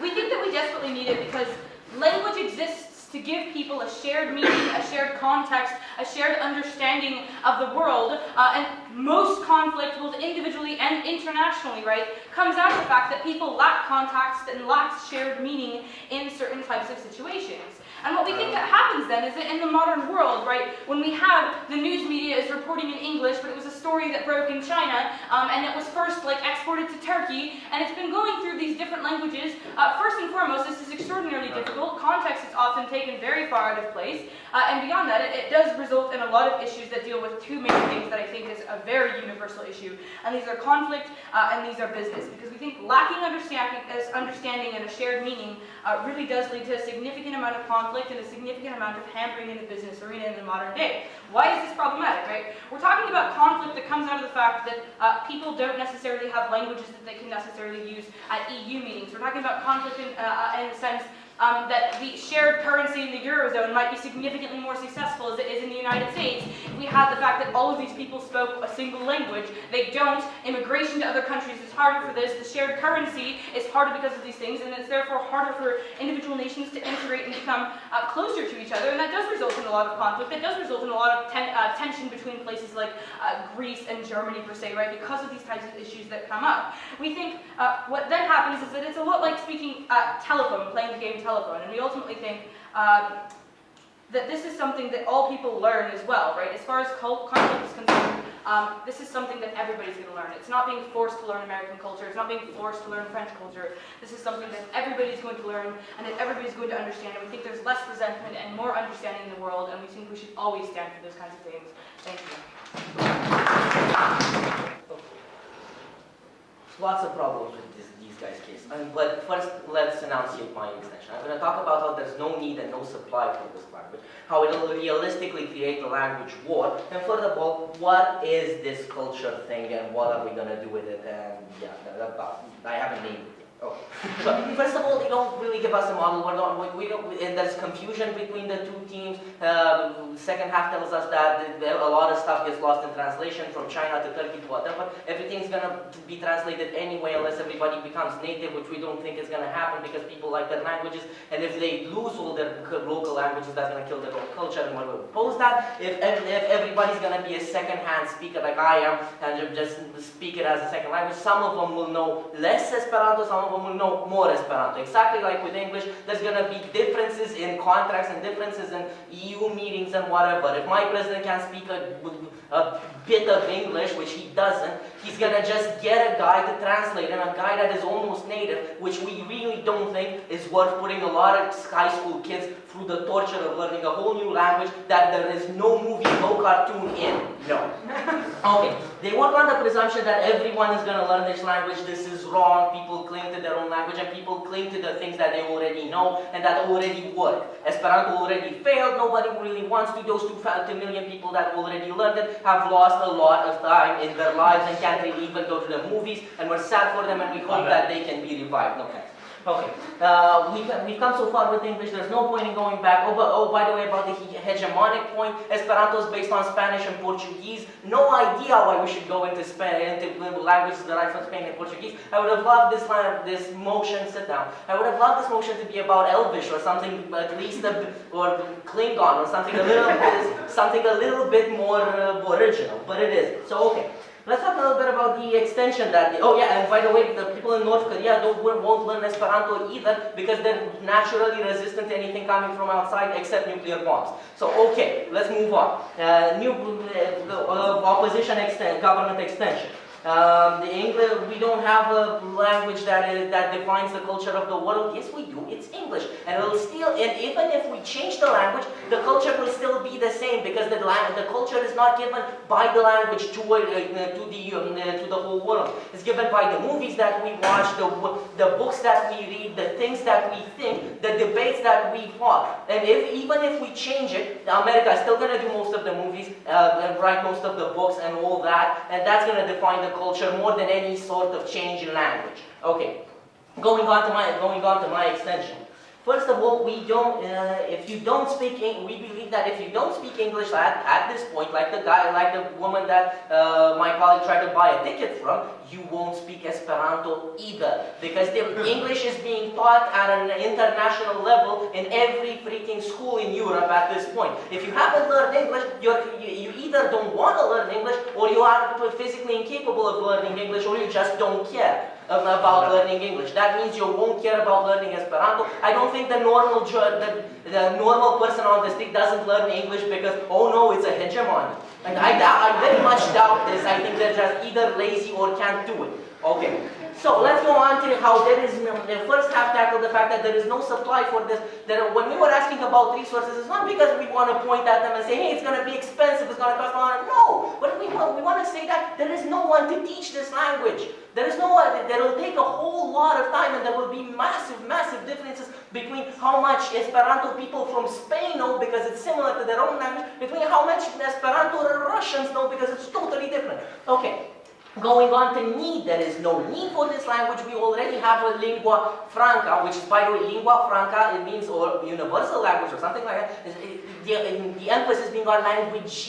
We think that we desperately need it because language exists to give people a shared meaning, a shared context, a shared understanding of the world, uh, and most conflict, both individually and internationally, right, comes out of the fact that people lack context and lack shared meaning in certain types of situations. And what we think that happens then is that in the modern world, right, when we have the news media is reporting in English, but it was a story that broke in China, um, and it was first like exported to Turkey, and it's been going through these different languages. Uh, first and foremost, this is extraordinarily difficult. Context is often taken very far out of place, uh, and beyond that, it, it does result in a lot of issues that deal with two main things that I think is a very universal issue, and these are conflict uh, and these are business, because we think lacking understanding, understanding and a shared meaning uh, really does lead to a significant amount of conflict and a significant amount of hampering in the business arena in the modern day. Why is this problematic, right? We're talking about conflict that comes out of the fact that uh, people don't necessarily have languages that they can necessarily use at EU meetings. We're talking about conflict in, uh, in the sense um, that the shared currency in the Eurozone might be significantly more successful as it is in the United States. We have the fact that all of these people spoke a single language. They don't. Immigration to other countries is harder for this. The shared currency is harder because of these things, and it's therefore harder for individual nations to integrate and become uh, closer to each other. And that does result in a lot of conflict. That does result in a lot of ten uh, tension between places like uh, Greece and Germany, per se, right? Because of these types of issues that come up. We think uh, what then happens is that it's a lot like speaking uh, telephone, playing the game telephone telephone. And we ultimately think um, that this is something that all people learn as well, right? As far as conflict is concerned, um, this is something that everybody's going to learn. It's not being forced to learn American culture. It's not being forced to learn French culture. This is something that everybody's going to learn and that everybody's going to understand. And we think there's less resentment and more understanding in the world, and we think we should always stand for those kinds of things. Thank you.
Lots of problems with this guys' case. Um, but first, let's enunciate my extension. I'm going to talk about how there's no need and no supply for this language, how it will realistically create a language war, and furthermore, what is this culture thing and what are we going to do with it, and yeah, I haven't named But first of all, they don't really give us a model. We're not, we, we don't, and there's confusion between the two teams. Um, second half tells us that a lot of stuff gets lost in translation from China to Turkey to whatever. Everything's going to be translated anyway unless everybody becomes native, which we don't think is going to happen because people like their languages. And if they lose all their local languages, that's going to kill their own culture. And we're oppose that. If, if everybody's going to be a second-hand speaker like I am and just speak it as a second language, some of them will know less Esperanto, some will know more Esperanto. Exactly like with English, there's going to be differences in contracts and differences in EU meetings and whatever. If my president can speak a, a bit of English, which he doesn't, he's going to just get a guy to translate and a guy that is almost native, which we really don't think is worth putting a lot of high school kids through the torture of learning a whole new language that there is no movie, no cartoon in. No. Okay. They work on the presumption that everyone is going to learn this language. This is wrong. People cling to their own language and people cling to the things that they already know and that already work. Esperanto already failed. Nobody really wants to. Those two, two million people that already learned it have lost a lot of time in their lives and can't really even go to the movies. And we're sad for them and we hope that they can be revived. Okay. Okay, uh, we've, we've come so far with English, there's no point in going back. Oh, but, oh, by the way, about the hegemonic point, Esperanto is based on Spanish and Portuguese. No idea why we should go into, Spanish, into languages derived from Spain and Portuguese. I would have loved this, line, this motion, sit down, I would have loved this motion to be about Elvish or something at least, a, or Klingon or something a little bit, something a little bit more uh, original, but it is. So, okay. Let's talk a little bit about the extension that, oh yeah, and by the way, the people in North Korea don't, won't learn Esperanto either because they're naturally resistant to anything coming from outside except nuclear bombs. So okay, let's move on. Uh, new uh, uh, opposition extent, government extension. Um, the English, we don't have a language that is, that defines the culture of the world. Yes, we do. It's English, and it'll still. And even if we change the language, the culture will still be the same because the the culture is not given by the language to uh, to the um, uh, to the whole world. It's given by the movies that we watch, the the books that we read, the things that we think, the debates that we fought. And if even if we change it, America is still going to do most of the movies, uh, and write most of the books and all that, and that's going to define the culture more than any sort of change in language. Okay, going on to my going on to my extension. First of all, we don't. Uh, if you don't speak, Eng- we believe that if you don't speak English at, at this point, like the guy, like the woman that uh, my colleague tried to buy a ticket from, you won't speak Esperanto either, because English is being taught at an international level in every freaking school in Europe at this point. If you haven't learned English, you're, you, you either don't want to learn English, or you are physically incapable of learning English, or you just don't care about learning English. That means you won't care about learning Esperanto. I don't think the normal the, the normal person on the street doesn't learn English because oh no, it's a hegemony. Like I I very much doubt this. I think they're just either lazy or can't do it. Okay. So let's go on to how there is no, the first half tackle the fact that there is no supply for this. There, when we were asking about resources, it's not because we want to point at them and say, hey, it's going to be expensive, it's going to cost a lot. No, but we want, we want to say that there is no one to teach this language. There is no one, there will take a whole lot of time and there will be massive, massive differences between how much Esperanto people from Spain know because it's similar to their own language, between how much Esperanto Russians know because it's totally different. Okay, Going on to need, there is no need for this language. We already have a lingua franca, which is, by the way, lingua franca, it means or universal language or something like that. The, the emphasis being on language,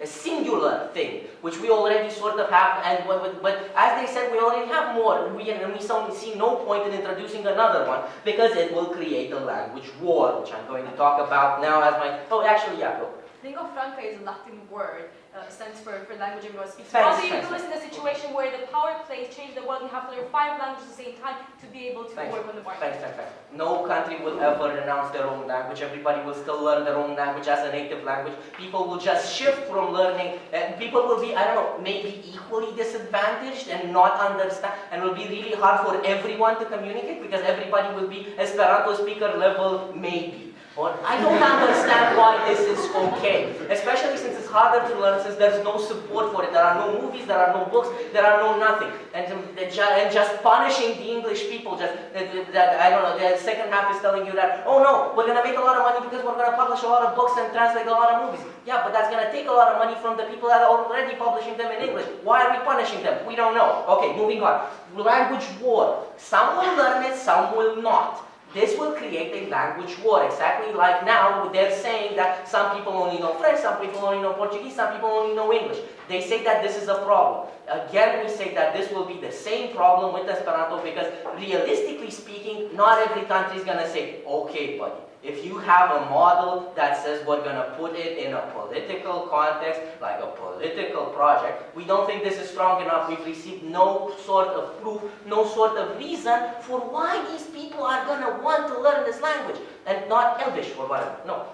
a singular thing, which we already sort of have. And but, but- as they said, we already have more. We, and we see no point in introducing another one because it will create a language war, which I'm going to talk about now as my. Oh, actually, yeah, go.
Lingua franca is a Latin word, uh, stands for, for language everyone speaks.
Thanks,
also, you do this in a situation where the power plays change the world, you have to learn five languages at the same time to be able to
Thanks.
work on the market.
Thanks, thanks, thanks. No country will ever renounce their own language. Everybody will still learn their own language as a native language. People will just shift from learning, and people will be, I don't know, maybe equally disadvantaged and not understand, and it will be really hard for everyone to communicate because everybody will be Esperanto speaker level, maybe. I don't understand why this is okay, especially since it's harder to learn since there's no support for it. There are no movies, there are no books, there are no nothing. And, um, and just punishing the English people, just that, I don't know, the second half is telling you that, oh no, we're gonna make a lot of money because we're gonna publish a lot of books and translate a lot of movies. Yeah, but that's gonna take a lot of money from the people that are already publishing them in English. Why are we punishing them? We don't know. Okay, moving on. Language war. Some will learn it, some will not. This will create a language war, exactly like now they're saying that some people only know French, some people only know Portuguese, some people only know English. They say that this is a problem. Again, we say that this will be the same problem with Esperanto because realistically speaking, not every country is going to say, okay, buddy, if you have a model that says we're going to put it in a political context, like a political project, we don't think this is strong enough. We've received no sort of proof, no sort of reason for why these people are going to want to learn this language and not Elvish or whatever. No.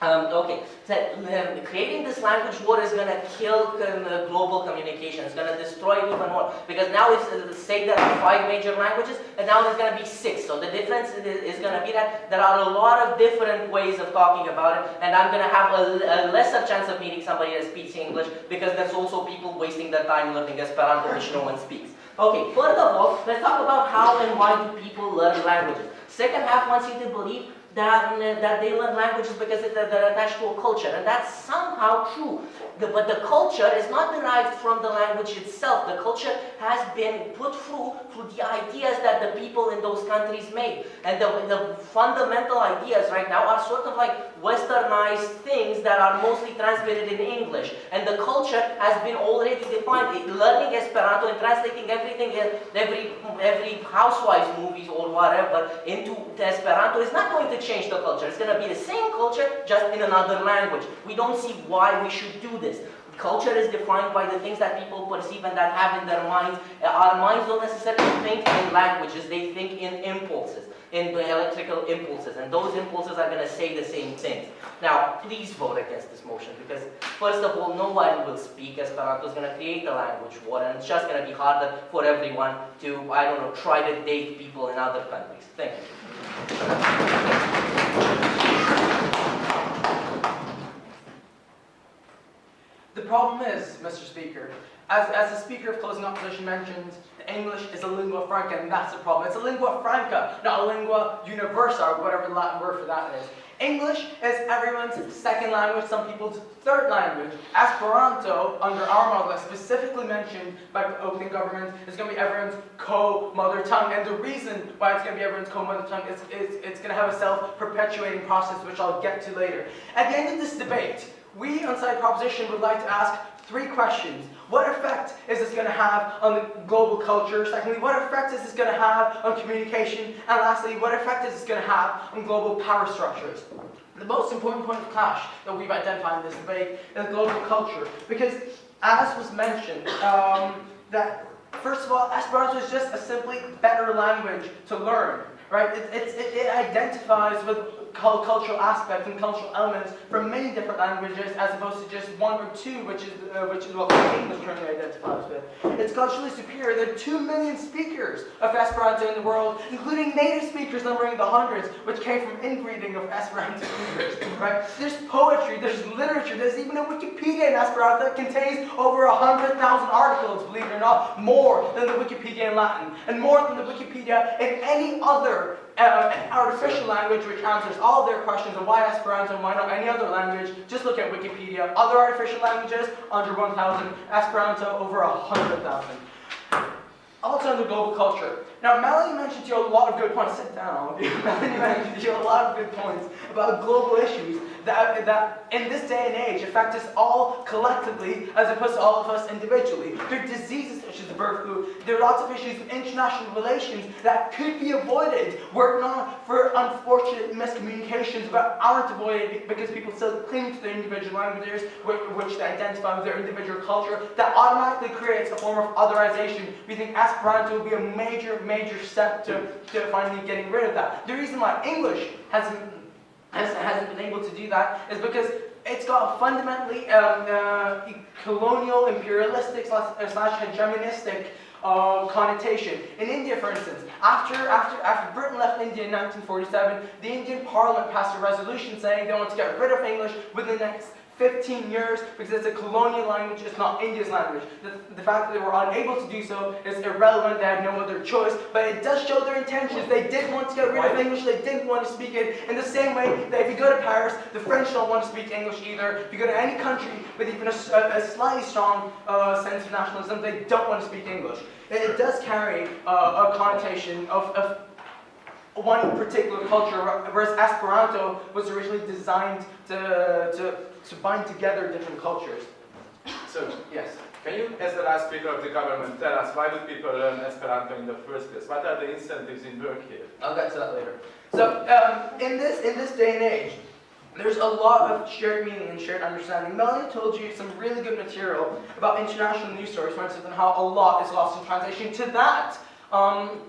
Um, okay, so um, creating this language war is going to kill um, uh, global communication. It's going to destroy it even more because now it's uh, say are five major languages, and now there's going to be six. So the difference is, going to be that there are a lot of different ways of talking about it, and I'm going to have a, a lesser chance of meeting somebody that speaks English because there's also people wasting their time learning Esperanto, which no one speaks. Okay, further of all, let's talk about how and why do people learn languages. Second half wants you to believe that, that they learn languages because they're attached to a culture, and that's somehow true. The- but the culture is not derived from the language itself. The culture has been put through through the ideas that the people in those countries made. And the, the fundamental ideas right now are sort of like westernized things that are mostly transmitted in English. And the culture has been already defined. Learning Esperanto and translating everything, every, every housewife's movies or whatever into Esperanto is not going to change the culture. It's going to be the same culture, just in another language. We don't see why we should do this. Culture is defined by the things that people perceive and that have in their minds. Our minds don't necessarily think in languages, they think in impulses, in electrical impulses, and those impulses are going to say the same things. Now, please vote against this motion because, first of all, no one will speak Esperanto. is going to create a language war, and it's just going to be harder for everyone to, I don't know, try to date people in other countries. Thank you.
The problem is, Mr. Speaker, as, as the Speaker of Closing Opposition mentioned, English is a lingua franca, and that's the problem. It's a lingua franca, not a lingua universa, or whatever the Latin word for that is. English is everyone's second language, some people's third language. Esperanto, under our model, as specifically mentioned by the opening government, is going to be everyone's co-mother tongue. And the reason why it's going to be everyone's co-mother tongue is, is it's going to have a self-perpetuating process, which I'll get to later. At the end of this debate, we on Side Proposition would like to ask three questions. What effect is this going to have on the global culture? Secondly, what effect is this going to have on communication? And lastly, what effect is this going to have on global power structures? The most important point of clash that we've identified in this debate is global culture. Because, as was mentioned, um, that first of all, Esperanto is just a simply better language to learn. Right? It, it, it, identifies with cultural aspects and cultural elements from many different languages as opposed to just one or two, which is, uh, which is what English currently identifies with. It's culturally superior. There are two million speakers of Esperanto in the world, including native speakers numbering the hundreds, which came from inbreeding of Esperanto speakers. Right? There's poetry, there's literature, there's even a Wikipedia in Esperanto that contains over a hundred thousand articles, believe it or not, more than the Wikipedia in Latin, and more than the Wikipedia in any other uh, artificial language which answers all their questions on why Esperanto and why not any other language. Just look at Wikipedia. Other artificial languages, under 1,000. Esperanto, over 100,000. Also under global culture. Now, Melanie mentioned to you a lot of good points. Sit down. Melanie mentioned to you a lot of good points about global issues that, that in this day and age affect us all collectively as opposed to all of us individually. There are diseases such as the bird flu. There are lots of issues with international relations that could be avoided were it not for unfortunate miscommunications but aren't avoided because people still cling to their individual languages which, which they identify with their individual culture. That automatically creates a form of otherization. We think Esperanto will be a major, major step to, to finally getting rid of that. The reason why English hasn't has, hasn't been able to do that is because it's got a fundamentally um, uh, colonial, imperialistic slash, uh, slash hegemonistic uh, connotation. In India, for instance, after, after, after Britain left India in 1947, the Indian Parliament passed a resolution saying they want to get rid of English within the next 15 years because it's a colonial language, it's not India's language. The, the fact that they were unable to do so is irrelevant, they had no other choice, but it does show their intentions. They did want to get rid of English, they didn't want to speak it in the same way that if you go to Paris, the French don't want to speak English either. If you go to any country with even a, a slightly strong uh, sense of nationalism, they don't want to speak English. It, it does carry uh, a connotation of, of one particular culture, whereas Esperanto was originally designed to, to, to bind together different cultures.
So,
Yes.
can you, as the last speaker of the government, tell us why do people learn Esperanto in the first place? What are the incentives in work here?
I'll get to that later. So, um, in this in this day and age, there's a lot of shared meaning and shared understanding. Melanie told you some really good material about international news stories, for instance, and how a lot is lost in translation. To that, um,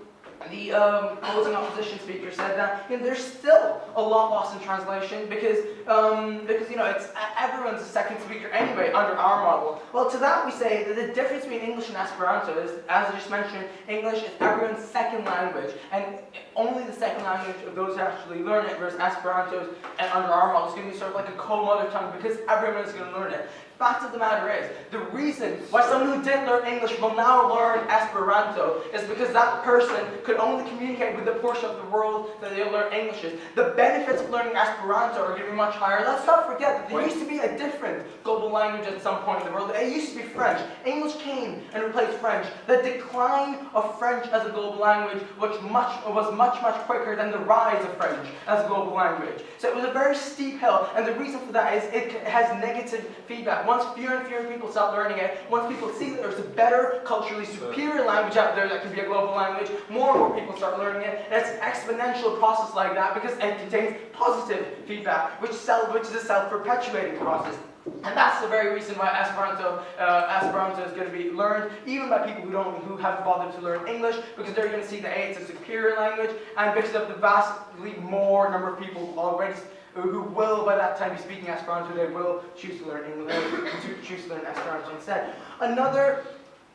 the um, opposing opposition speaker said that you know, there's still a lot lost in translation because um, because you know it's everyone's a second speaker anyway under our model. Well, to that we say that the difference between English and Esperanto is, as I just mentioned, English is everyone's second language, and only the second language of those who actually learn it, versus Esperanto and under our model is going to be sort of like a co-mother tongue because everyone is going to learn it. Fact of the matter is, the reason why someone who didn't learn English will now learn Esperanto is because that person could only communicate with the portion of the world that they learn English in. The benefits of learning Esperanto are going to be much higher. Let's not forget that there used to be a different global language at some point in the world. It used to be French. English came and replaced French. The decline of French as a global language which much, was much, much quicker than the rise of French as a global language. So it was a very steep hill, and the reason for that is it has negative feedback. Once fewer and fewer people start learning it, once people see that there's a better, culturally superior language out there that can be a global language, more and more people start learning it. And it's an exponential process like that because it contains positive feedback, which, self, which is a self-perpetuating process. And that's the very reason why Esperanto, uh, Esperanto is going to be learned even by people who don't, who haven't bothered to learn English, because they're going to see that it's a superior language, and because of the vastly more number of people already who will by that time be speaking Esperanto, they will choose to learn English, to choose to learn Esperanto instead. Another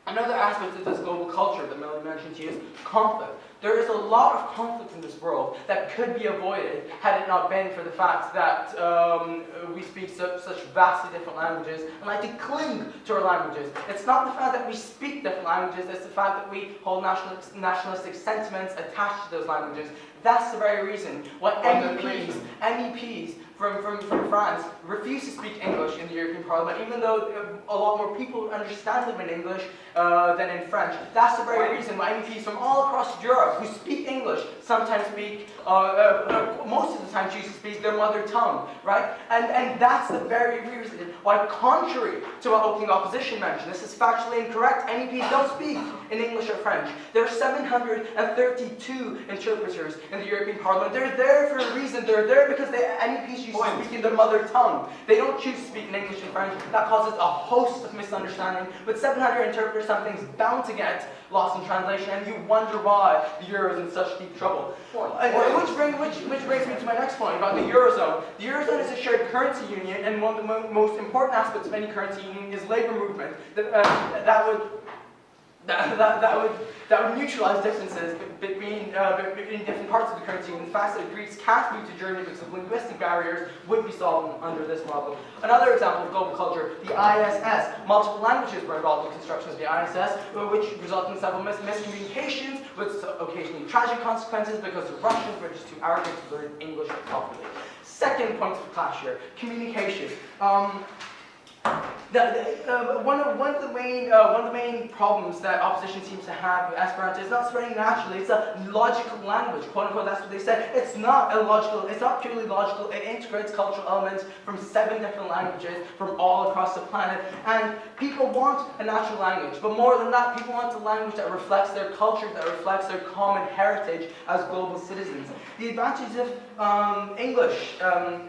Another aspect of this global culture that Melanie mentioned to you is conflict. There is a lot of conflict in this world that could be avoided had it not been for the fact that um, we speak so, such vastly different languages and like to cling to our languages. It's not the fact that we speak different languages, it's the fact that we hold national, nationalistic sentiments attached to those languages. That's the very reason why MEPs, MEPs from, from, from France refuse to speak English in the European Parliament, even though uh, a lot more people understand them in English uh, than in French. That's the very reason why MEPs from all across Europe who speak English sometimes speak, uh, uh, uh, most of the time choose to speak their mother tongue, right? And, and that's the very reason why, contrary to what opening opposition mentioned, this is factually incorrect, MEPs don't speak in English or French. There are 732 interpreters in the European Parliament. They're there for a reason. They're there because the MEPs choose to speak in their mother tongue. They don't choose to speak in English and French. That causes a host of misunderstanding. With 700 interpreters, something's bound to get lost in translation, and you wonder why the euro is in such deep trouble. Uh, which, bring, which, which brings me to my next point about the eurozone. The eurozone is a shared currency union, and one of the mo most important aspects of any currency union is labor movement. That, uh, that would that, that, that, would, that would neutralize differences between, uh, between different parts of the currency. And the fact that Greeks can't move to Germany because of linguistic barriers would be solved under this model. Another example of global culture, the ISS. Multiple languages were involved in construction of the ISS, which resulted in several mis- miscommunications with occasionally tragic consequences because the Russians were just too arrogant to learn English properly. Second point of clash here, communication. Um, the, the, uh, one, of, one of the main uh, one of the main problems that opposition seems to have with Esperanto is not spreading naturally. It's a logical language, quote unquote. That's what they said. It's not illogical. It's not purely logical. It integrates cultural elements from seven different languages from all across the planet. And people want a natural language, but more than that, people want a language that reflects their culture, that reflects their common heritage as global citizens. The advantages of um, English. Um,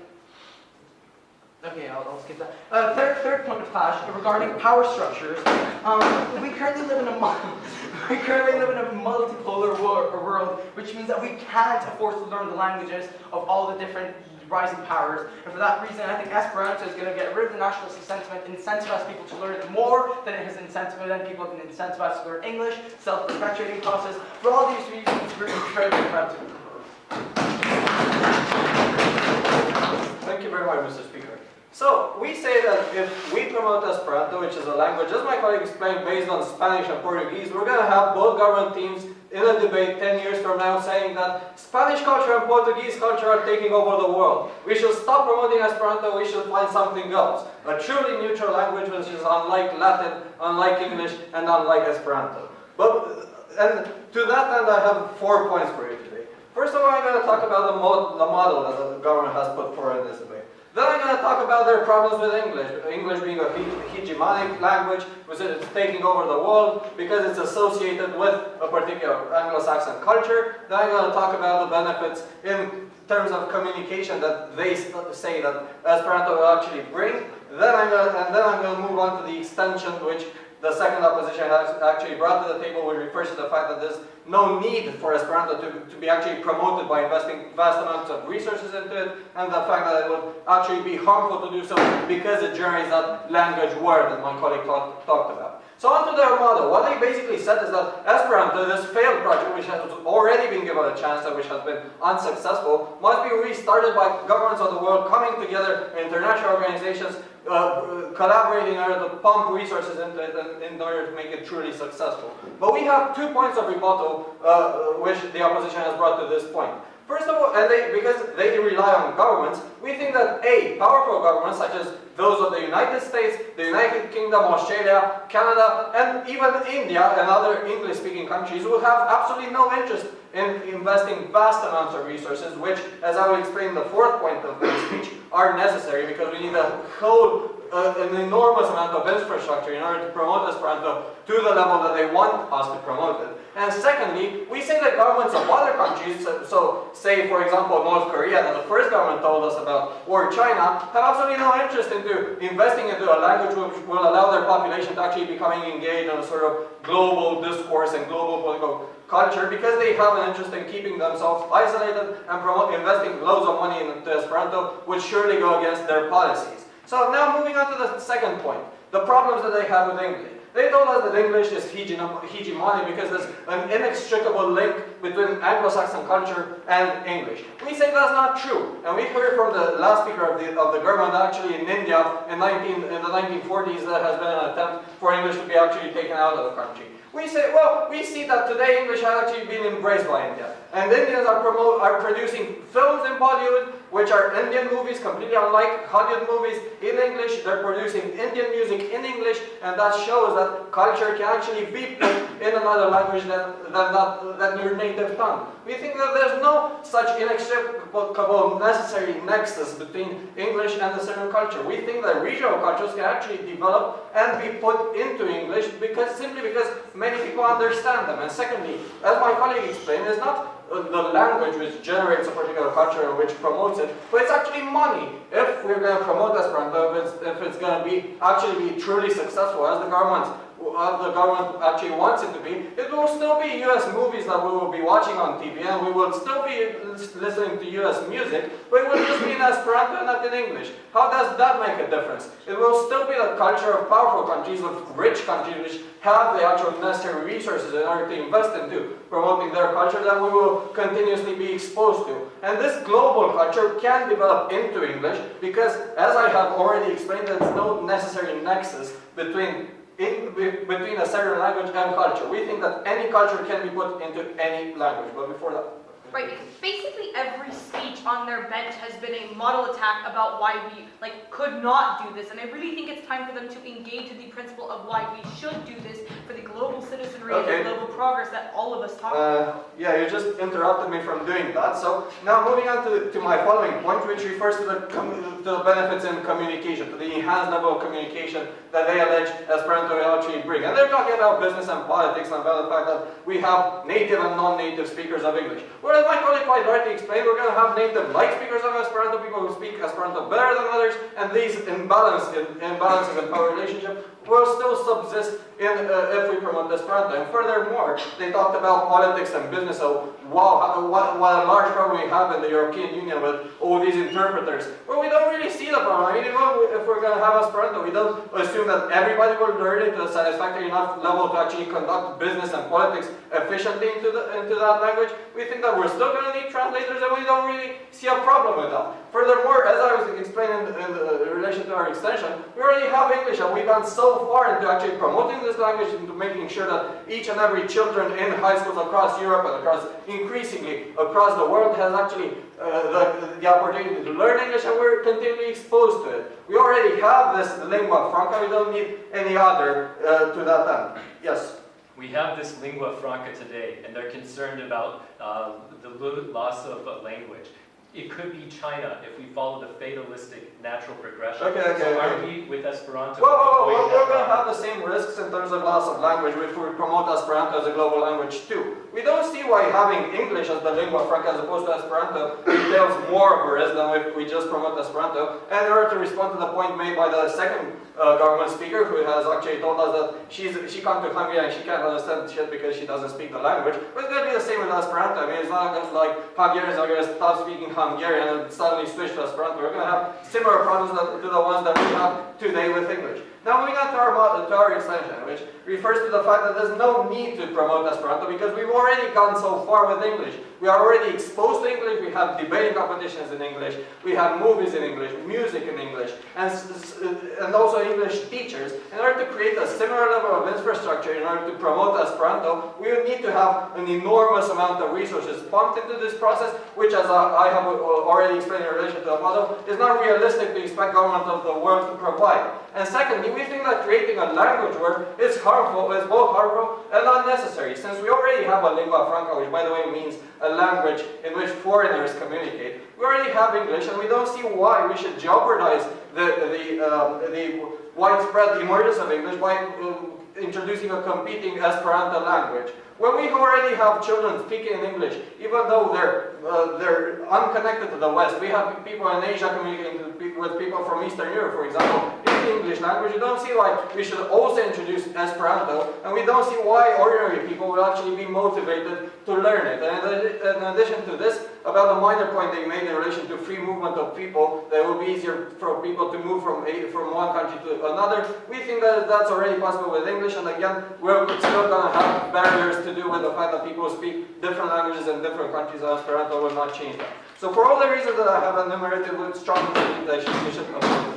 Okay, I'll, I'll skip that. Uh, third, third point of clash regarding power structures. Um, we currently live in a we currently live in a multipolar wor- world, which means that we can't afford to learn the languages of all the different rising powers. And for that reason, I think Esperanto is going to get rid of the nationalistic sentiment, incentivize people to learn it more than it has incentivized. People have been incentivized to learn English, self-perpetuating process. For all these reasons, we're incredibly proud to.
Thank you very much, Mr. Speaker. So, we say that if we promote Esperanto, which is a language, as my colleague explained, based on Spanish and Portuguese, we're going to have both government teams in a debate 10 years from now saying that Spanish culture and Portuguese culture are taking over the world. We should stop promoting Esperanto, we should find something else. A truly neutral language which is unlike Latin, unlike English, and unlike Esperanto. But, and to that end, I have four points for you today. First of all, I'm going to talk about the, the model that the government has put forward in this debate. Then I'm going to talk about their problems with English. English being a he hegemonic language, which is taking over the world because it's associated with a particular Anglo-Saxon culture. Then I'm going to talk about the benefits in terms of communication that they say that Esperanto will actually bring. Then I'm going to, and then I'm going to move on to the extension, which the second opposition actually brought to the table, which refers to the fact that there's no need for Esperanto to, to be actually promoted by investing vast amounts of resources into it, and the fact that it would actually be harmful to do so because it generates that language war that my colleague talk, talked about. So onto their model. What they basically said is that Esperanto, this failed project, which has already been given a chance and which has been unsuccessful, must be restarted by governments of the world coming together, international organizations, uh, collaborating in order to pump resources into it in, in order to make it truly successful. But we have two points of rebuttal uh, which the opposition has brought to this point. First of all, and they, because they rely on governments, we think that A, powerful governments such as those of the United States, the United Kingdom, Australia, Canada, and even India and other English-speaking countries will have absolutely no interest in investing vast amounts of resources, which, as I will explain in the fourth point of my speech, are necessary because we need a whole, uh, an enormous amount of infrastructure in order to promote Esperanto to the level that they want us to promote it. And secondly, we say that governments of other countries, so, so say for example North Korea that the first government told us about, or China, have absolutely no interest into investing into a language which will allow their population to actually becoming engaged in a sort of global discourse and global political culture because they have an interest in keeping themselves isolated and promote, investing loads of money into Esperanto would surely go against their policies. So now moving on to the second point, the problems that they have with English. They told us that English is hegemony because there's an inextricable link between Anglo-Saxon culture and English. We say that's not true. And we heard from the last speaker of the, of the government actually in India in, 19, in the 1940s there has been an attempt for English to be actually taken out of the country. We say, well, we see that today English has actually been embraced by India. And Indians are, promote, are producing films in Bollywood, which are Indian movies, completely unlike Hollywood movies, in English. They're producing Indian music in English, and that shows that culture can actually be in another language than, than, that, than your native tongue. We think that there's no such inextricable necessary nexus between English and a certain culture. We think that regional cultures can actually develop and be put into English because simply because many people understand them. And secondly, as my colleague explained, it's not the language which generates a particular culture and which promotes it, but it's actually money. If we're going to promote Esperanto, if it's, if it's going to be actually be truly successful, as the government uh, the government actually wants it to be, it will still be US movies that we will be watching on TV and we will still be listening to US music, but it will just be in Esperanto and not in English. How does that make a difference? It will still be the culture of powerful countries, of rich countries which have the actual necessary resources in order to invest into promoting their culture that we will continuously be exposed to. And this global culture can develop into English because, as I have already explained, there's no necessary nexus between in, between a certain language and culture. We think that any culture can be put into any language, but before that.
Right, because basically every speech on their bench has been a model attack about why we like could not do this, and I really think it's time for them to engage with the principle of why we should do this for the global citizenry
okay.
and the global progress that all of us talk
uh,
about.
Yeah, you just interrupted me from doing that. So now moving on to, to my following point, which refers to the, to the benefits in communication, to the enhanced level of communication that they allege Esperanto will actually bring. And they're talking about business and politics and about the fact that we have native and non-native speakers of English. Whereas my colleague quite rightly we're going to have native light speakers of Esperanto, people who speak Esperanto better than others, and these imbalance, imbalances in power relationship will still subsist in, uh, if we promote Esperanto. And furthermore, they talked about politics and business, so wow, what, what a large problem we have in the European Union with all these interpreters. Well, we don't really see the problem. I mean, if we're going to have Esperanto, we don't assume that everybody will learn it to a satisfactory enough level to actually conduct business and politics efficiently into, the, into that language. We think that we're still going to need translators and we don't really see a problem with that. Furthermore, as I was explaining in, in, in relation to our extension, we already have English and we've gone so far into actually promoting this language into making sure that each and every children in high schools across Europe and across increasingly across the world has actually uh, the, the opportunity to learn English and we're continually exposed to it. We already have this lingua franca, we don't need any other uh, to that end. Yes?
We have this lingua franca today, and they're concerned about uh, the loss of language. It could be China if we follow the fatalistic natural progression.
Okay, okay,
so are we with Esperanto?
Whoa, whoa, whoa, we're going to have the same risks in terms of loss of language if we promote Esperanto as a global language too. We don't see why having English as the lingua franca as opposed to Esperanto entails more of a risk than if we just promote Esperanto. And in order to respond to the point made by the second uh, government speaker who has actually told us that she's, she comes to Hungary and she can't understand shit because she doesn't speak the language. But it's going to be the same with Esperanto. I mean, it's not like Hungarians are going to stop speaking Hungarian Um, and suddenly switch to Esperanto. We're going to have similar problems that, to the ones that we have today with English. Now moving on to our, our extension, which refers to the fact that there's no need to promote Esperanto because we've already gone so far with English. We are already exposed to English, we have debating competitions in English, we have movies in English, music in English, and, s- and also English teachers. In order to create a similar level of infrastructure, in order to promote Esperanto, we would need to have an enormous amount of resources pumped into this process, which as I I have uh, already explained in relation to the model, is not realistic to expect government of the world to provide. And secondly, we think that creating a language war is harmful, is both harmful and unnecessary, since we already have a lingua franca, which by the way means a language in which foreigners communicate. We already have English, and we don't see why we should jeopardize the, the, um, the widespread emergence of English by um, introducing a competing Esperanto language. When we already have children speaking English, even though they're, uh, they're unconnected to the West, we have people in Asia communicating with people from Eastern Europe, for example, the English language, you don't see why we should also introduce Esperanto, and we don't see why ordinary people will actually be motivated to learn it. And in addition to this, about the minor point they made in relation to free movement of people, that it will be easier for people to move from, a, from one country to another, we think that that's already possible with English, and again, we're still going to have barriers to do with the fact that people speak different languages in different countries, and Esperanto will not change that. So for all the reasons that I have enumerated, we strongly believe that you should.